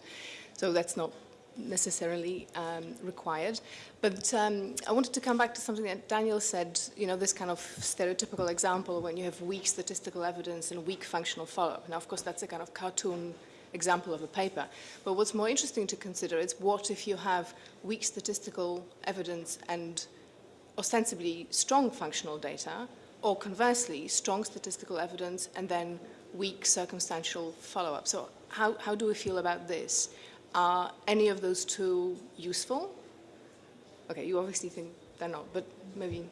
So that's not necessarily um, required. But um, I wanted to come back to something that Daniel said, you know, this kind of stereotypical example when you have weak statistical evidence and weak functional follow-up. Now, of course, that's a kind of cartoon example of a paper. But what's more interesting to consider is what if you have weak statistical evidence and ostensibly strong functional data, or conversely, strong statistical evidence and then weak circumstantial follow-up. So how, how do we feel about this? Are any of those two useful? Okay, you obviously think they're not, but maybe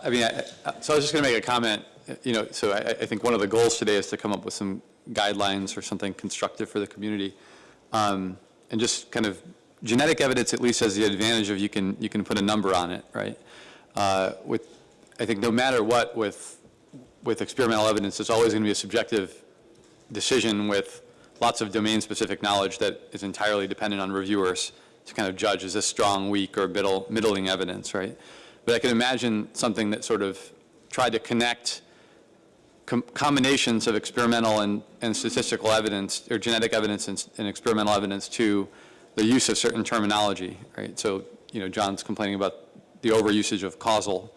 I mean, I- so I was just going to make a comment, you know, so I, I think one of the goals today is to come up with some guidelines or something constructive for the community. Um, And just kind of, genetic evidence at least has the advantage of you can, you can put a number on it, right? Uh, With, I think no matter what, with, with experimental evidence, it's always going to be a subjective decision with lots of domain-specific knowledge that is entirely dependent on reviewers to kind of judge, is this strong, weak, or middle, middling evidence, right? But I can imagine something that sort of tried to connect com- combinations of experimental and, and statistical evidence, or genetic evidence and, and experimental evidence to the use of certain terminology, right? So, you know, John's complaining about the overusage of causal,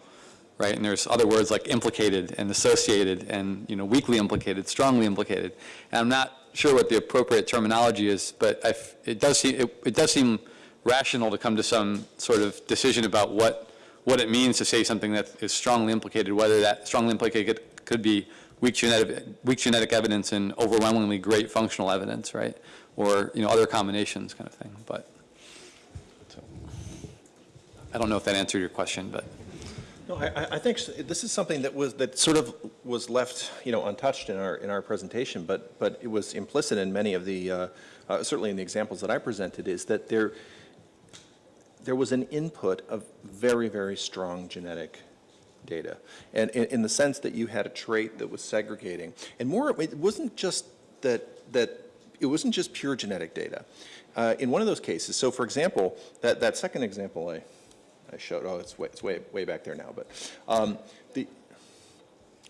right? And there's other words like implicated and associated and, you know, weakly implicated, strongly implicated. And I'm not sure what the appropriate terminology is, but it does seem, it, it does seem rational to come to some sort of decision about what, what it means to say something that is strongly implicated, whether that strongly implicated could be weak genetic, weak genetic evidence and overwhelmingly great functional evidence, right? Or, you know, other combinations kind of thing, but. I don't know if that answered your question, but. No, I, I- I think this is something that was, that sort of was left, you know, untouched in our, in our presentation, but, but it was implicit in many of the, uh, uh, certainly in the examples that I presented, is that there, there was an input of very, very strong genetic data. And in, the sense that you had a trait that was segregating. And more, it wasn't just that, that, it wasn't just pure genetic data. Uh, in one of those cases, so for example, that, that second example I, I showed, oh, it's way, it's way, way back there now, but, um, the,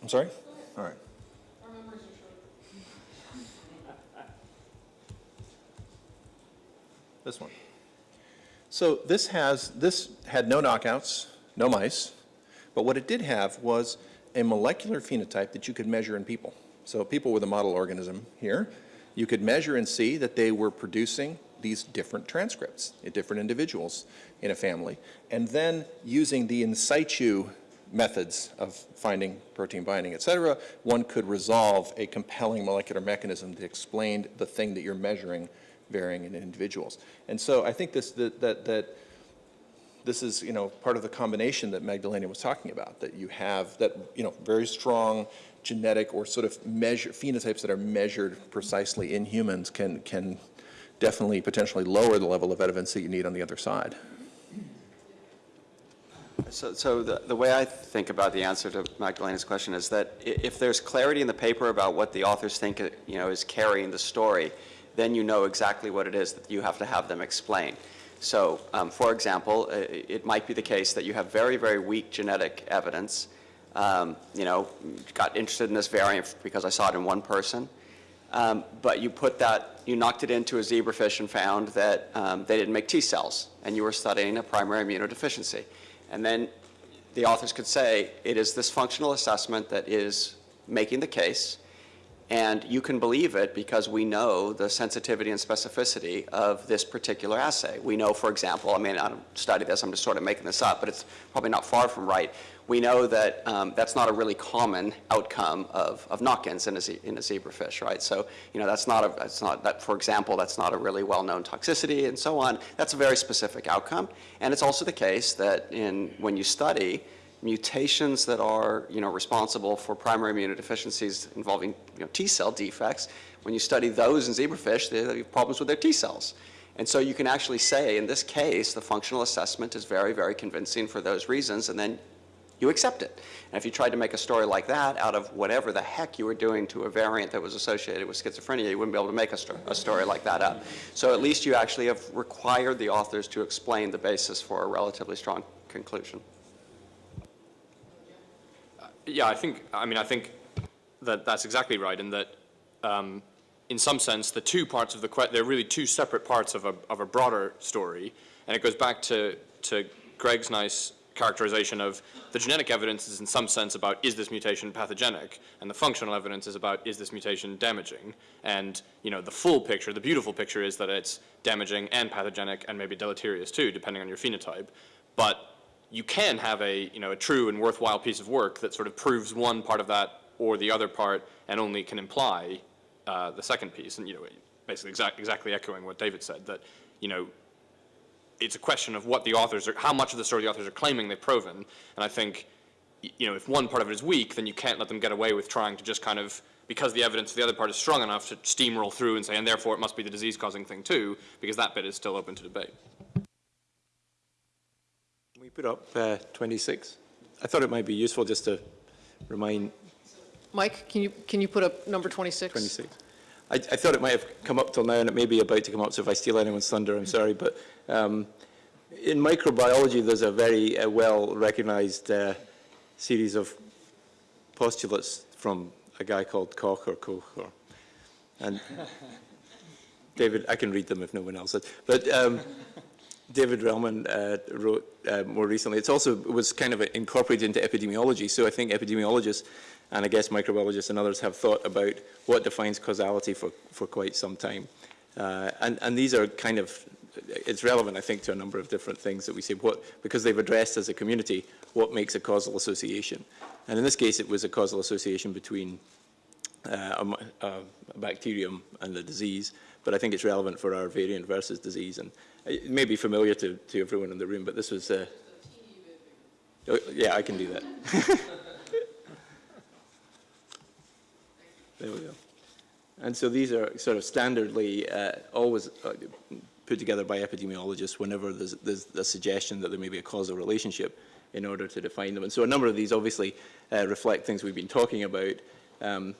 I'm sorry? All right. This one. So this has, this had no knockouts, no mice, but what it did have was a molecular phenotype that you could measure in people. So people with a model organism here, you could measure and see that they were producing these different transcripts in different individuals in a family. And then using the in situ methods of finding protein binding, et cetera, one could resolve a compelling molecular mechanism that explained the thing that you're measuring varying in individuals. And so I think this, that, that, that this is, you know, part of the combination that Magdalena was talking about, that you have that, you know, very strong genetic or sort of measure, phenotypes that are measured precisely in humans can, can definitely potentially lower the level of evidence that you need on the other side. So, so the, the way I think about the answer to Magdalena's question is that if there's clarity in the paper about what the authors think, uh, you know, is carrying the story, then you know exactly what it is that you have to have them explain. So, um, for example, uh, it might be the case that you have very, very weak genetic evidence. Um, you know, got interested in this variant because I saw it in one person. Um, but you put that, you knocked it into a zebrafish and found that um, they didn't make T cells, and you were studying a primary immunodeficiency. And then the authors could say, it is this functional assessment that is making the case, and you can believe it because we know the sensitivity and specificity of this particular assay. We know, for example, I mean, I don't study this, I'm just sort of making this up, but it's probably not far from right. We know that um, that's not a really common outcome of, of knock-ins in a, in a zebrafish, right? So, you know, that's not a, that's not, that, for example, that's not a really well-known toxicity and so on. That's a very specific outcome. And it's also the case that in, when you study mutations that are, you know, responsible for primary immunodeficiencies involving, you know, T cell defects, when you study those in zebrafish, they have problems with their T cells. And so you can actually say, in this case, the functional assessment is very, very convincing for those reasons, and then you accept it. And if you tried to make a story like that out of whatever the heck you were doing to a variant that was associated with schizophrenia, you wouldn't be able to make a, sto- a story like that up. So at least you actually have required the authors to explain the basis for a relatively strong conclusion. Yeah, I think, I mean, I think that that's exactly right, in that, um, in some sense, the two parts of the que, they're really two separate parts of a, of a broader story, and it goes back to, to Greg's nice characterization of the genetic evidence is in some sense about is this mutation pathogenic, and the functional evidence is about is this mutation damaging, and, you know, the full picture, the beautiful picture is that it's damaging and pathogenic and maybe deleterious too, depending on your phenotype, but you can have a, you know, a true and worthwhile piece of work that sort of proves one part of that or the other part and only can imply uh, the second piece. And, you know, basically exact, exactly echoing what David said, that, you know, it's a question of what the authors are, how much of the story the authors are claiming they've proven. And I think, you know, if one part of it is weak, then you can't let them get away with trying to just kind of, because the evidence of the other part is strong enough to steamroll through and say, and therefore it must be the disease-causing thing too, because that bit is still open to debate. Put up uh, 26? I thought it might be useful just to remind Mike, can you, can you put up number 26? 26. I, I thought it might have come up till now, and it may be about to come up, so if I steal anyone's thunder, I'm sorry. But um, in microbiology, there's a very uh, well-recognized uh, series of postulates from a guy called Koch or Koch or, and David, I can read them if no one else does. But um, David Relman uh, wrote uh, more recently. It's also was kind of incorporated into epidemiology. So I think epidemiologists and I guess microbiologists and others have thought about what defines causality for, for quite some time. Uh, and, and these are kind of, it's relevant, I think, to a number of different things that we say, what, because they've addressed as a community, what makes a causal association. And in this case, it was a causal association between uh, a, a bacterium and the disease, but I think it's relevant for our variant versus disease. And it may be familiar to, to everyone in the room, but this was, uh, oh, yeah, I can do that. there we go. And so these are sort of standardly uh, always uh, put together by epidemiologists whenever there's, there's a suggestion that there may be a causal relationship in order to define them. And so a number of these obviously uh, reflect things we've been talking about, um,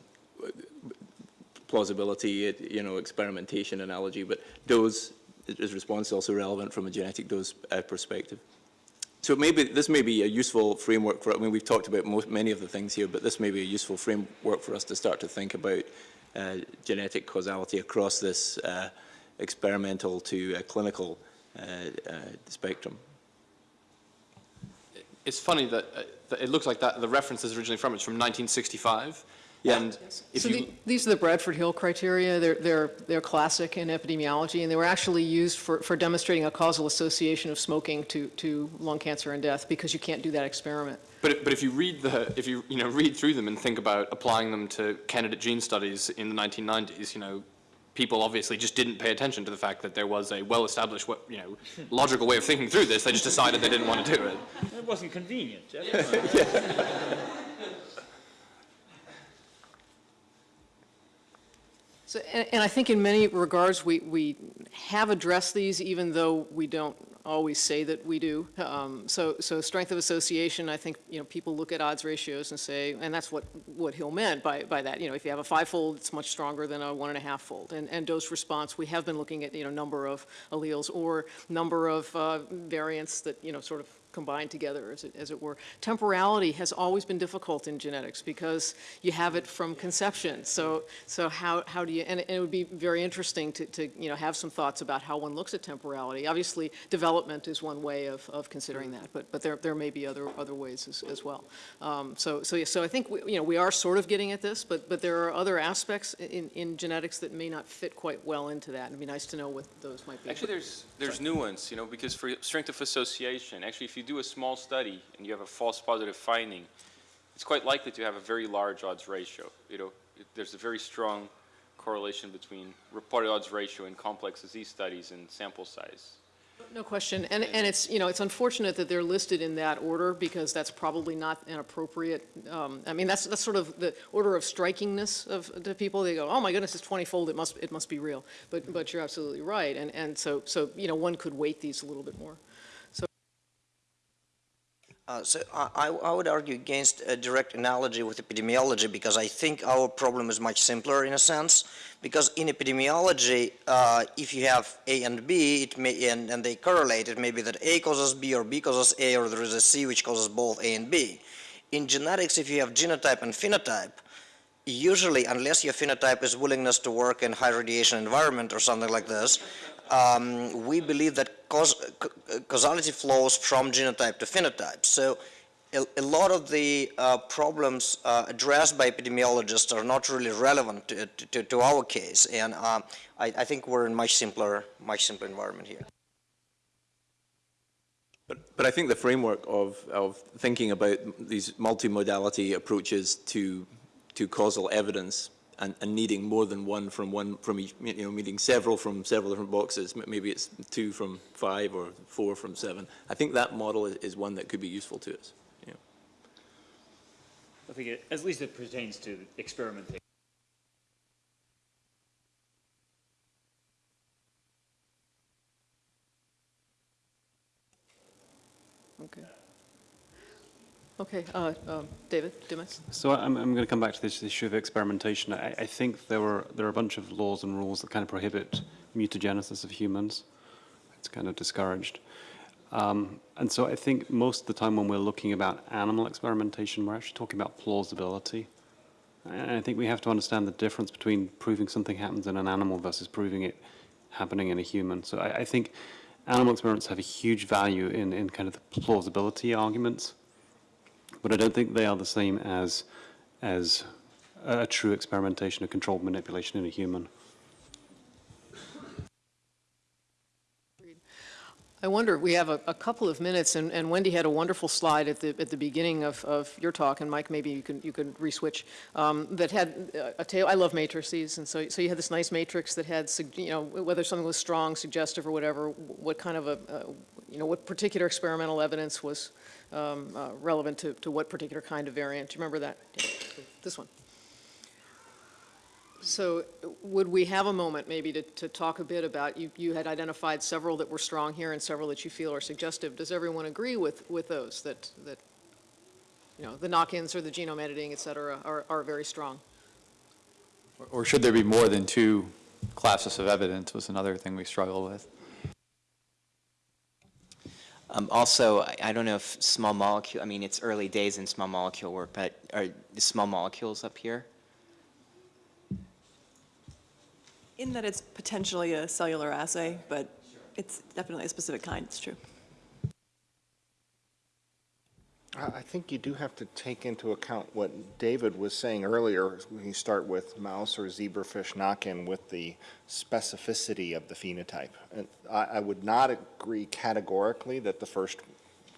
plausibility, you know, experimentation analogy, but dose is response also relevant from a genetic dose uh, perspective. So maybe this may be a useful framework for, I mean, we've talked about most, many of the things here, but this may be a useful framework for us to start to think about uh, genetic causality across this uh, experimental to uh, clinical uh, spectrum. It's funny that, uh, that, it looks like that the reference is originally from, it's from 1965. Yeah. And if So you, the, these are the Bradford Hill criteria. They're, they're, they're classic in epidemiology, and they were actually used for, for demonstrating a causal association of smoking to, to lung cancer and death because you can't do that experiment. But, but if you read the, if you, you know, read through them and think about applying them to candidate gene studies in the 1990s, you know, people obviously just didn't pay attention to the fact that there was a well-established, you know, logical way of thinking through this. They just decided they didn't want to do it. It wasn't convenient. So, and, and I think in many regards, we, we have addressed these even though we don't always say that we do. Um, so, so strength of association, I think, you know, people look at odds ratios and say, and that's what, what Hill meant by, by that. You know, if you have a five-fold, it's much stronger than a one and a half fold. And, and dose response, we have been looking at, you know, number of alleles or number of uh, variants that, you know, sort of combined together, as it, as it were. Temporality has always been difficult in genetics because you have it from conception. So, so how, how do you, and it, and it would be very interesting to, to, you know, have some thoughts about how one looks at temporality. Obviously, development is one way of, of considering that, but, but there, there may be other, other ways as, as well. Um, so, so, so I think, we, you know, we are sort of getting at this, but, but there are other aspects in, in genetics that may not fit quite well into that. It'd be nice to know what those might be. Actually, there's, there's nuance, you know, because for strength of association, actually, if you do a small study and you have a false positive finding, it's quite likely to have a very large odds ratio. You know, it- there's a very strong correlation between reported odds ratio in complex disease studies and sample size. No question, and, and it's, you know, it's unfortunate that they're listed in that order, because that's probably not an appropriate, um, I mean, that's, that's sort of the order of strikingness of, to people, they go, oh my goodness, it's twenty-fold, it must, it must be real, but, but you're absolutely right, and, and so, so, you know, one could weight these a little bit more. Uh, so I, I would argue against a direct analogy with epidemiology because I think our problem is much simpler in a sense. Because in epidemiology, uh, if you have A and B, it may, and, and they correlate, it may be that A causes B or B causes A or there is a C which causes both A and B. In genetics, if you have genotype and phenotype, usually, unless your phenotype is willingness to work in high radiation environment or something like this, um, we believe that cause, causality flows from genotype to phenotype. So a, a lot of the uh, problems uh, addressed by epidemiologists are not really relevant to, to, to our case, and uh, I, I think we're in much simpler, much simpler environment here. But, but I think the framework of, of thinking about these multimodality approaches to, to causal evidence and, and needing more than one from one from each, you know, needing several from several different boxes. Maybe it's two from five or four from seven. I think that model is, is one that could be useful to us. You know. I think it, at least it pertains to experimentation. Okay. Okay, uh, um, David Dimmock? So I'm, I'm going to come back to this issue of experimentation. I, I think there were there are a bunch of laws and rules that kind of prohibit mutagenesis of humans. It's kind of discouraged. Um, and so I think most of the time when we're looking about animal experimentation, we're actually talking about plausibility. And I think we have to understand the difference between proving something happens in an animal versus proving it happening in a human. So I, I think animal experiments have a huge value in, in kind of the plausibility arguments, but I don't think they are the same as, as a true experimentation, a controlled manipulation in a human. I wonder, we have a, a couple of minutes, and, and Wendy had a wonderful slide at the, at the beginning of, of your talk, and Mike, maybe you can, you could re-switch, um, that had uh, a tail, I love matrices, and so, so you had this nice matrix that had, you know, whether something was strong, suggestive, or whatever, what kind of a, uh, you know, what particular experimental evidence was um, uh, relevant to, to what particular kind of variant. Do you remember that? Yeah, This one. So would we have a moment maybe to, to talk a bit about, you, you had identified several that were strong here and several that you feel are suggestive. Does everyone agree with, with those, that, that, you know, the knock-ins or the genome editing, et cetera, are, are very strong? Or should there be more than two classes of evidence was another thing we struggle with. Um, also, I, I don't know if small molecule, I mean, it's early days in small molecule work, but are the small molecules up here? In that it's potentially a cellular assay, but it's definitely a specific kind, it's true. I think you do have to take into account what David was saying earlier, when you start with mouse or zebrafish knock-in with the specificity of the phenotype. And I, I would not agree categorically that the first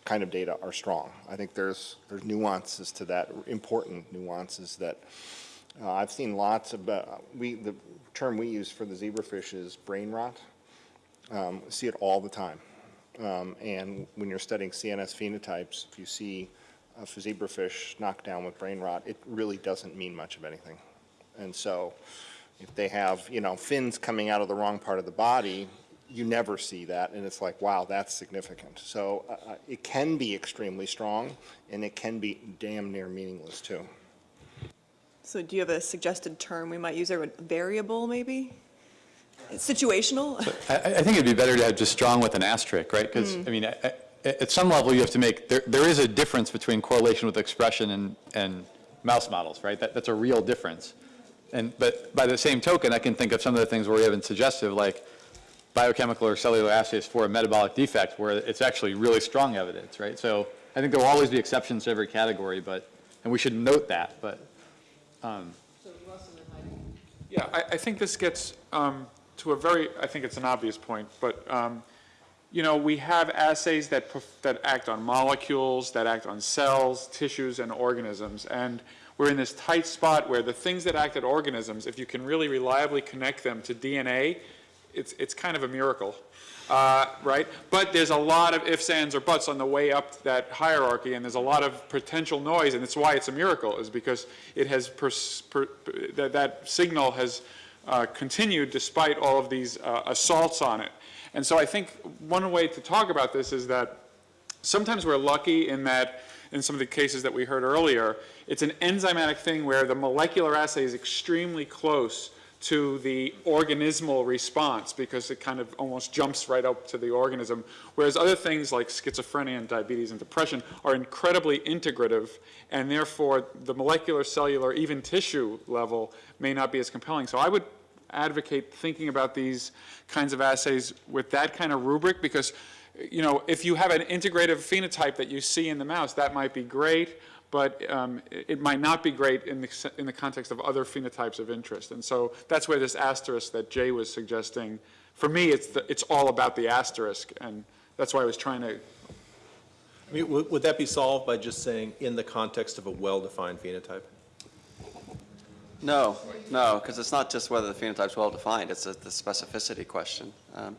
kind of data are strong. I think there's, there's nuances to that, important nuances that, uh, I've seen lots of, uh, we, the term we use for the zebrafish is brain rot. Um, see it all the time. Um, and when you're studying CNS phenotypes, if you see a zebrafish knocked down with brain rot, it really doesn't mean much of anything. And so if they have, you know, fins coming out of the wrong part of the body, you never see that, and it's like, wow, that's significant. So uh, uh, it can be extremely strong, and it can be damn near meaningless, too. So do you have a suggested term we might use there, variable maybe? Situational? I, I think it'd be better to have just strong with an asterisk, right? Because, hmm. I mean, at, at some level, you have to make, there, there is a difference between correlation with expression and, and mouse models, right? That, that's a real difference. And, but by the same token, I can think of some of the things where we have been suggestive, like biochemical or cellular assays for a metabolic defect, where it's actually really strong evidence, right? So I think there will always be exceptions to every category, but, and we should note that, but, um, Yeah, I, I think this gets um, to a very, I think it's an obvious point, but, um, you know, we have assays that, that act on molecules, that act on cells, tissues, and organisms. And we're in this tight spot where the things that act at organisms, if you can really reliably connect them to DNA, it's, it's kind of a miracle, uh, right? But there's a lot of ifs, ands, or buts on the way up that hierarchy, and there's a lot of potential noise, and it's why it's a miracle, is because it has, that, that signal has uh, continued despite all of these uh, assaults on it. And so I think one way to talk about this is that sometimes we're lucky in that, in some of the cases that we heard earlier, it's an enzymatic thing where the molecular assay is extremely close to the organismal response because it kind of almost jumps right up to the organism. Whereas other things like schizophrenia and diabetes and depression are incredibly integrative and therefore the molecular, cellular, even tissue level may not be as compelling. So I would advocate thinking about these kinds of assays with that kind of rubric because you know, if you have an integrative phenotype that you see in the mouse, that might be great but um, it might not be great in the, in the context of other phenotypes of interest. And so that's where this asterisk that Jay was suggesting, for me, it's, the, it's all about the asterisk, and that's why I was trying to. I mean, would, would that be solved by just saying in the context of a well-defined phenotype? No, no, because it's not just whether the phenotype's well-defined, it's a, the specificity question. Um,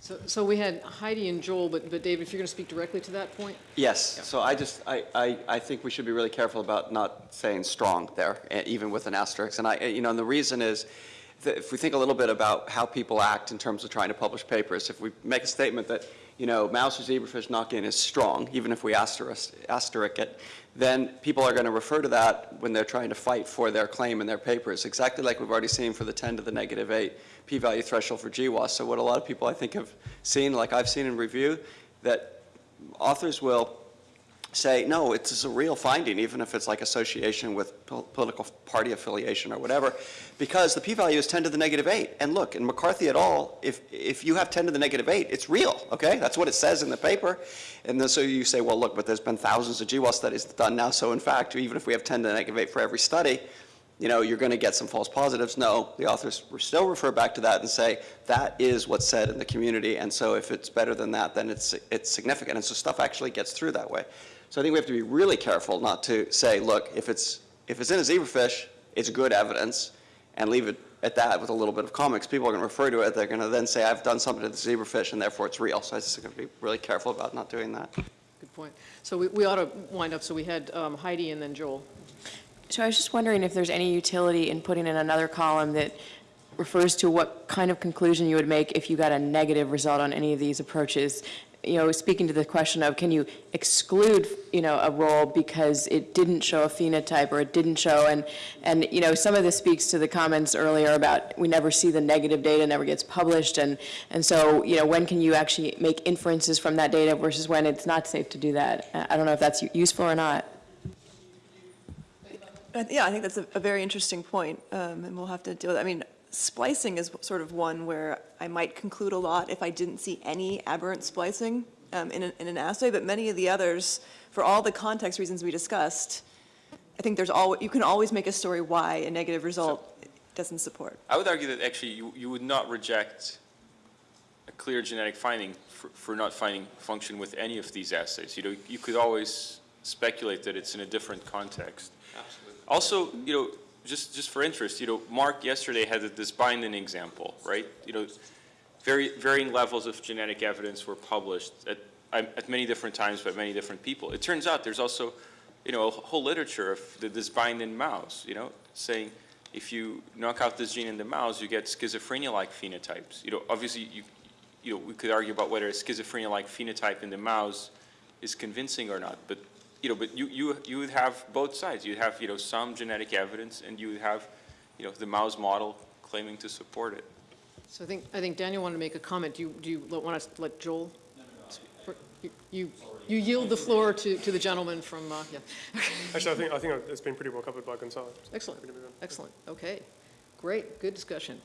So, so we had Heidi and Joel, but, but Dave, if you're going to speak directly to that point? Yes, so I just, I, I, I think we should be really careful about not saying strong there, even with an asterisk. And I, eh, you know, and the reason is, that if we think a little bit about how people act in terms of trying to publish papers, if we make a statement that, you know, mouse or zebrafish knock-in is strong, even if we asterisk, asterisk it, then people are going to refer to that when they're trying to fight for their claim in their papers, exactly like we've already seen for the 10 to the negative 8 p-value threshold for GWAS. So what a lot of people I think have seen, like I've seen in review, that authors will say, no, it's a real finding, even if it's like association with pol- political party affiliation or whatever, because the p-value is 10 to the negative 8. And look, in McCarthy et al., if, if you have 10 to the negative 8, it's real, okay? That's what it says in the paper. And then so you say, well, look, but there's been thousands of GWAS studies done now, so in fact, even if we have 10 to the negative 8 for every study, you know, you're going to get some false positives. No, the authors still refer back to that and say that is what's said in the community, and so if it's better than that, then it's, it's significant. And so stuff actually gets through that way. So I think we have to be really careful not to say, look, if it's, if it's in a zebrafish, it's good evidence, and leave it at that with a little bit of comics. People are going to refer to it. They're going to then say, I've done something to the zebrafish, and therefore it's real. So I just have to be really careful about not doing that. Good point. So we, we ought to wind up, so we had um, Heidi and then Joel. So I was just wondering if there's any utility in putting in another column that refers to what kind of conclusion you would make if you got a negative result on any of these approaches. You know, speaking to the question of can you exclude, you know, a role because it didn't show a phenotype or it didn't show, and, and, you know, some of this speaks to the comments earlier about we never see the negative data, never gets published, and, and so, you know, when can you actually make inferences from that data versus when it's not safe to do that? I don't know if that's useful or not. Yeah, I think that's a, a very interesting point, um, and we'll have to deal with, I mean, splicing is sort of one where I might conclude a lot if I didn't see any aberrant splicing um, in, a- in an assay, but many of the others, for all the context reasons we discussed, I think there's al, you can always make a story why a negative result doesn't support. I would argue that actually you, you would not reject a clear genetic finding for, for not finding function with any of these assays. You know, you could always speculate that it's in a different context. Absolutely. Also, you know, just, just for interest, you know, Mark yesterday had dysbindin example, right? You know, very, varying levels of genetic evidence were published at, at many different times by many different people. It turns out there's also, you know, a whole literature of the, dysbindin mouse, you know, saying if you knock out this gene in the mouse, you get schizophrenia-like phenotypes. You know, obviously, you, you know, we could argue about whether a schizophrenia-like phenotype in the mouse is convincing or not, but you know, but you, you, you would have both sides. You'd have, you know, some genetic evidence and you would have, you know, the mouse model claiming to support it. So I think, I think Daniel wanted to make a comment. Do you, do you want to let Joel? You- You, you yield the floor to, to the gentleman from, uh, yeah. Actually, I think, I think it's been pretty well covered by Gonzalo. Excellent, excellent, okay. Great, good discussion.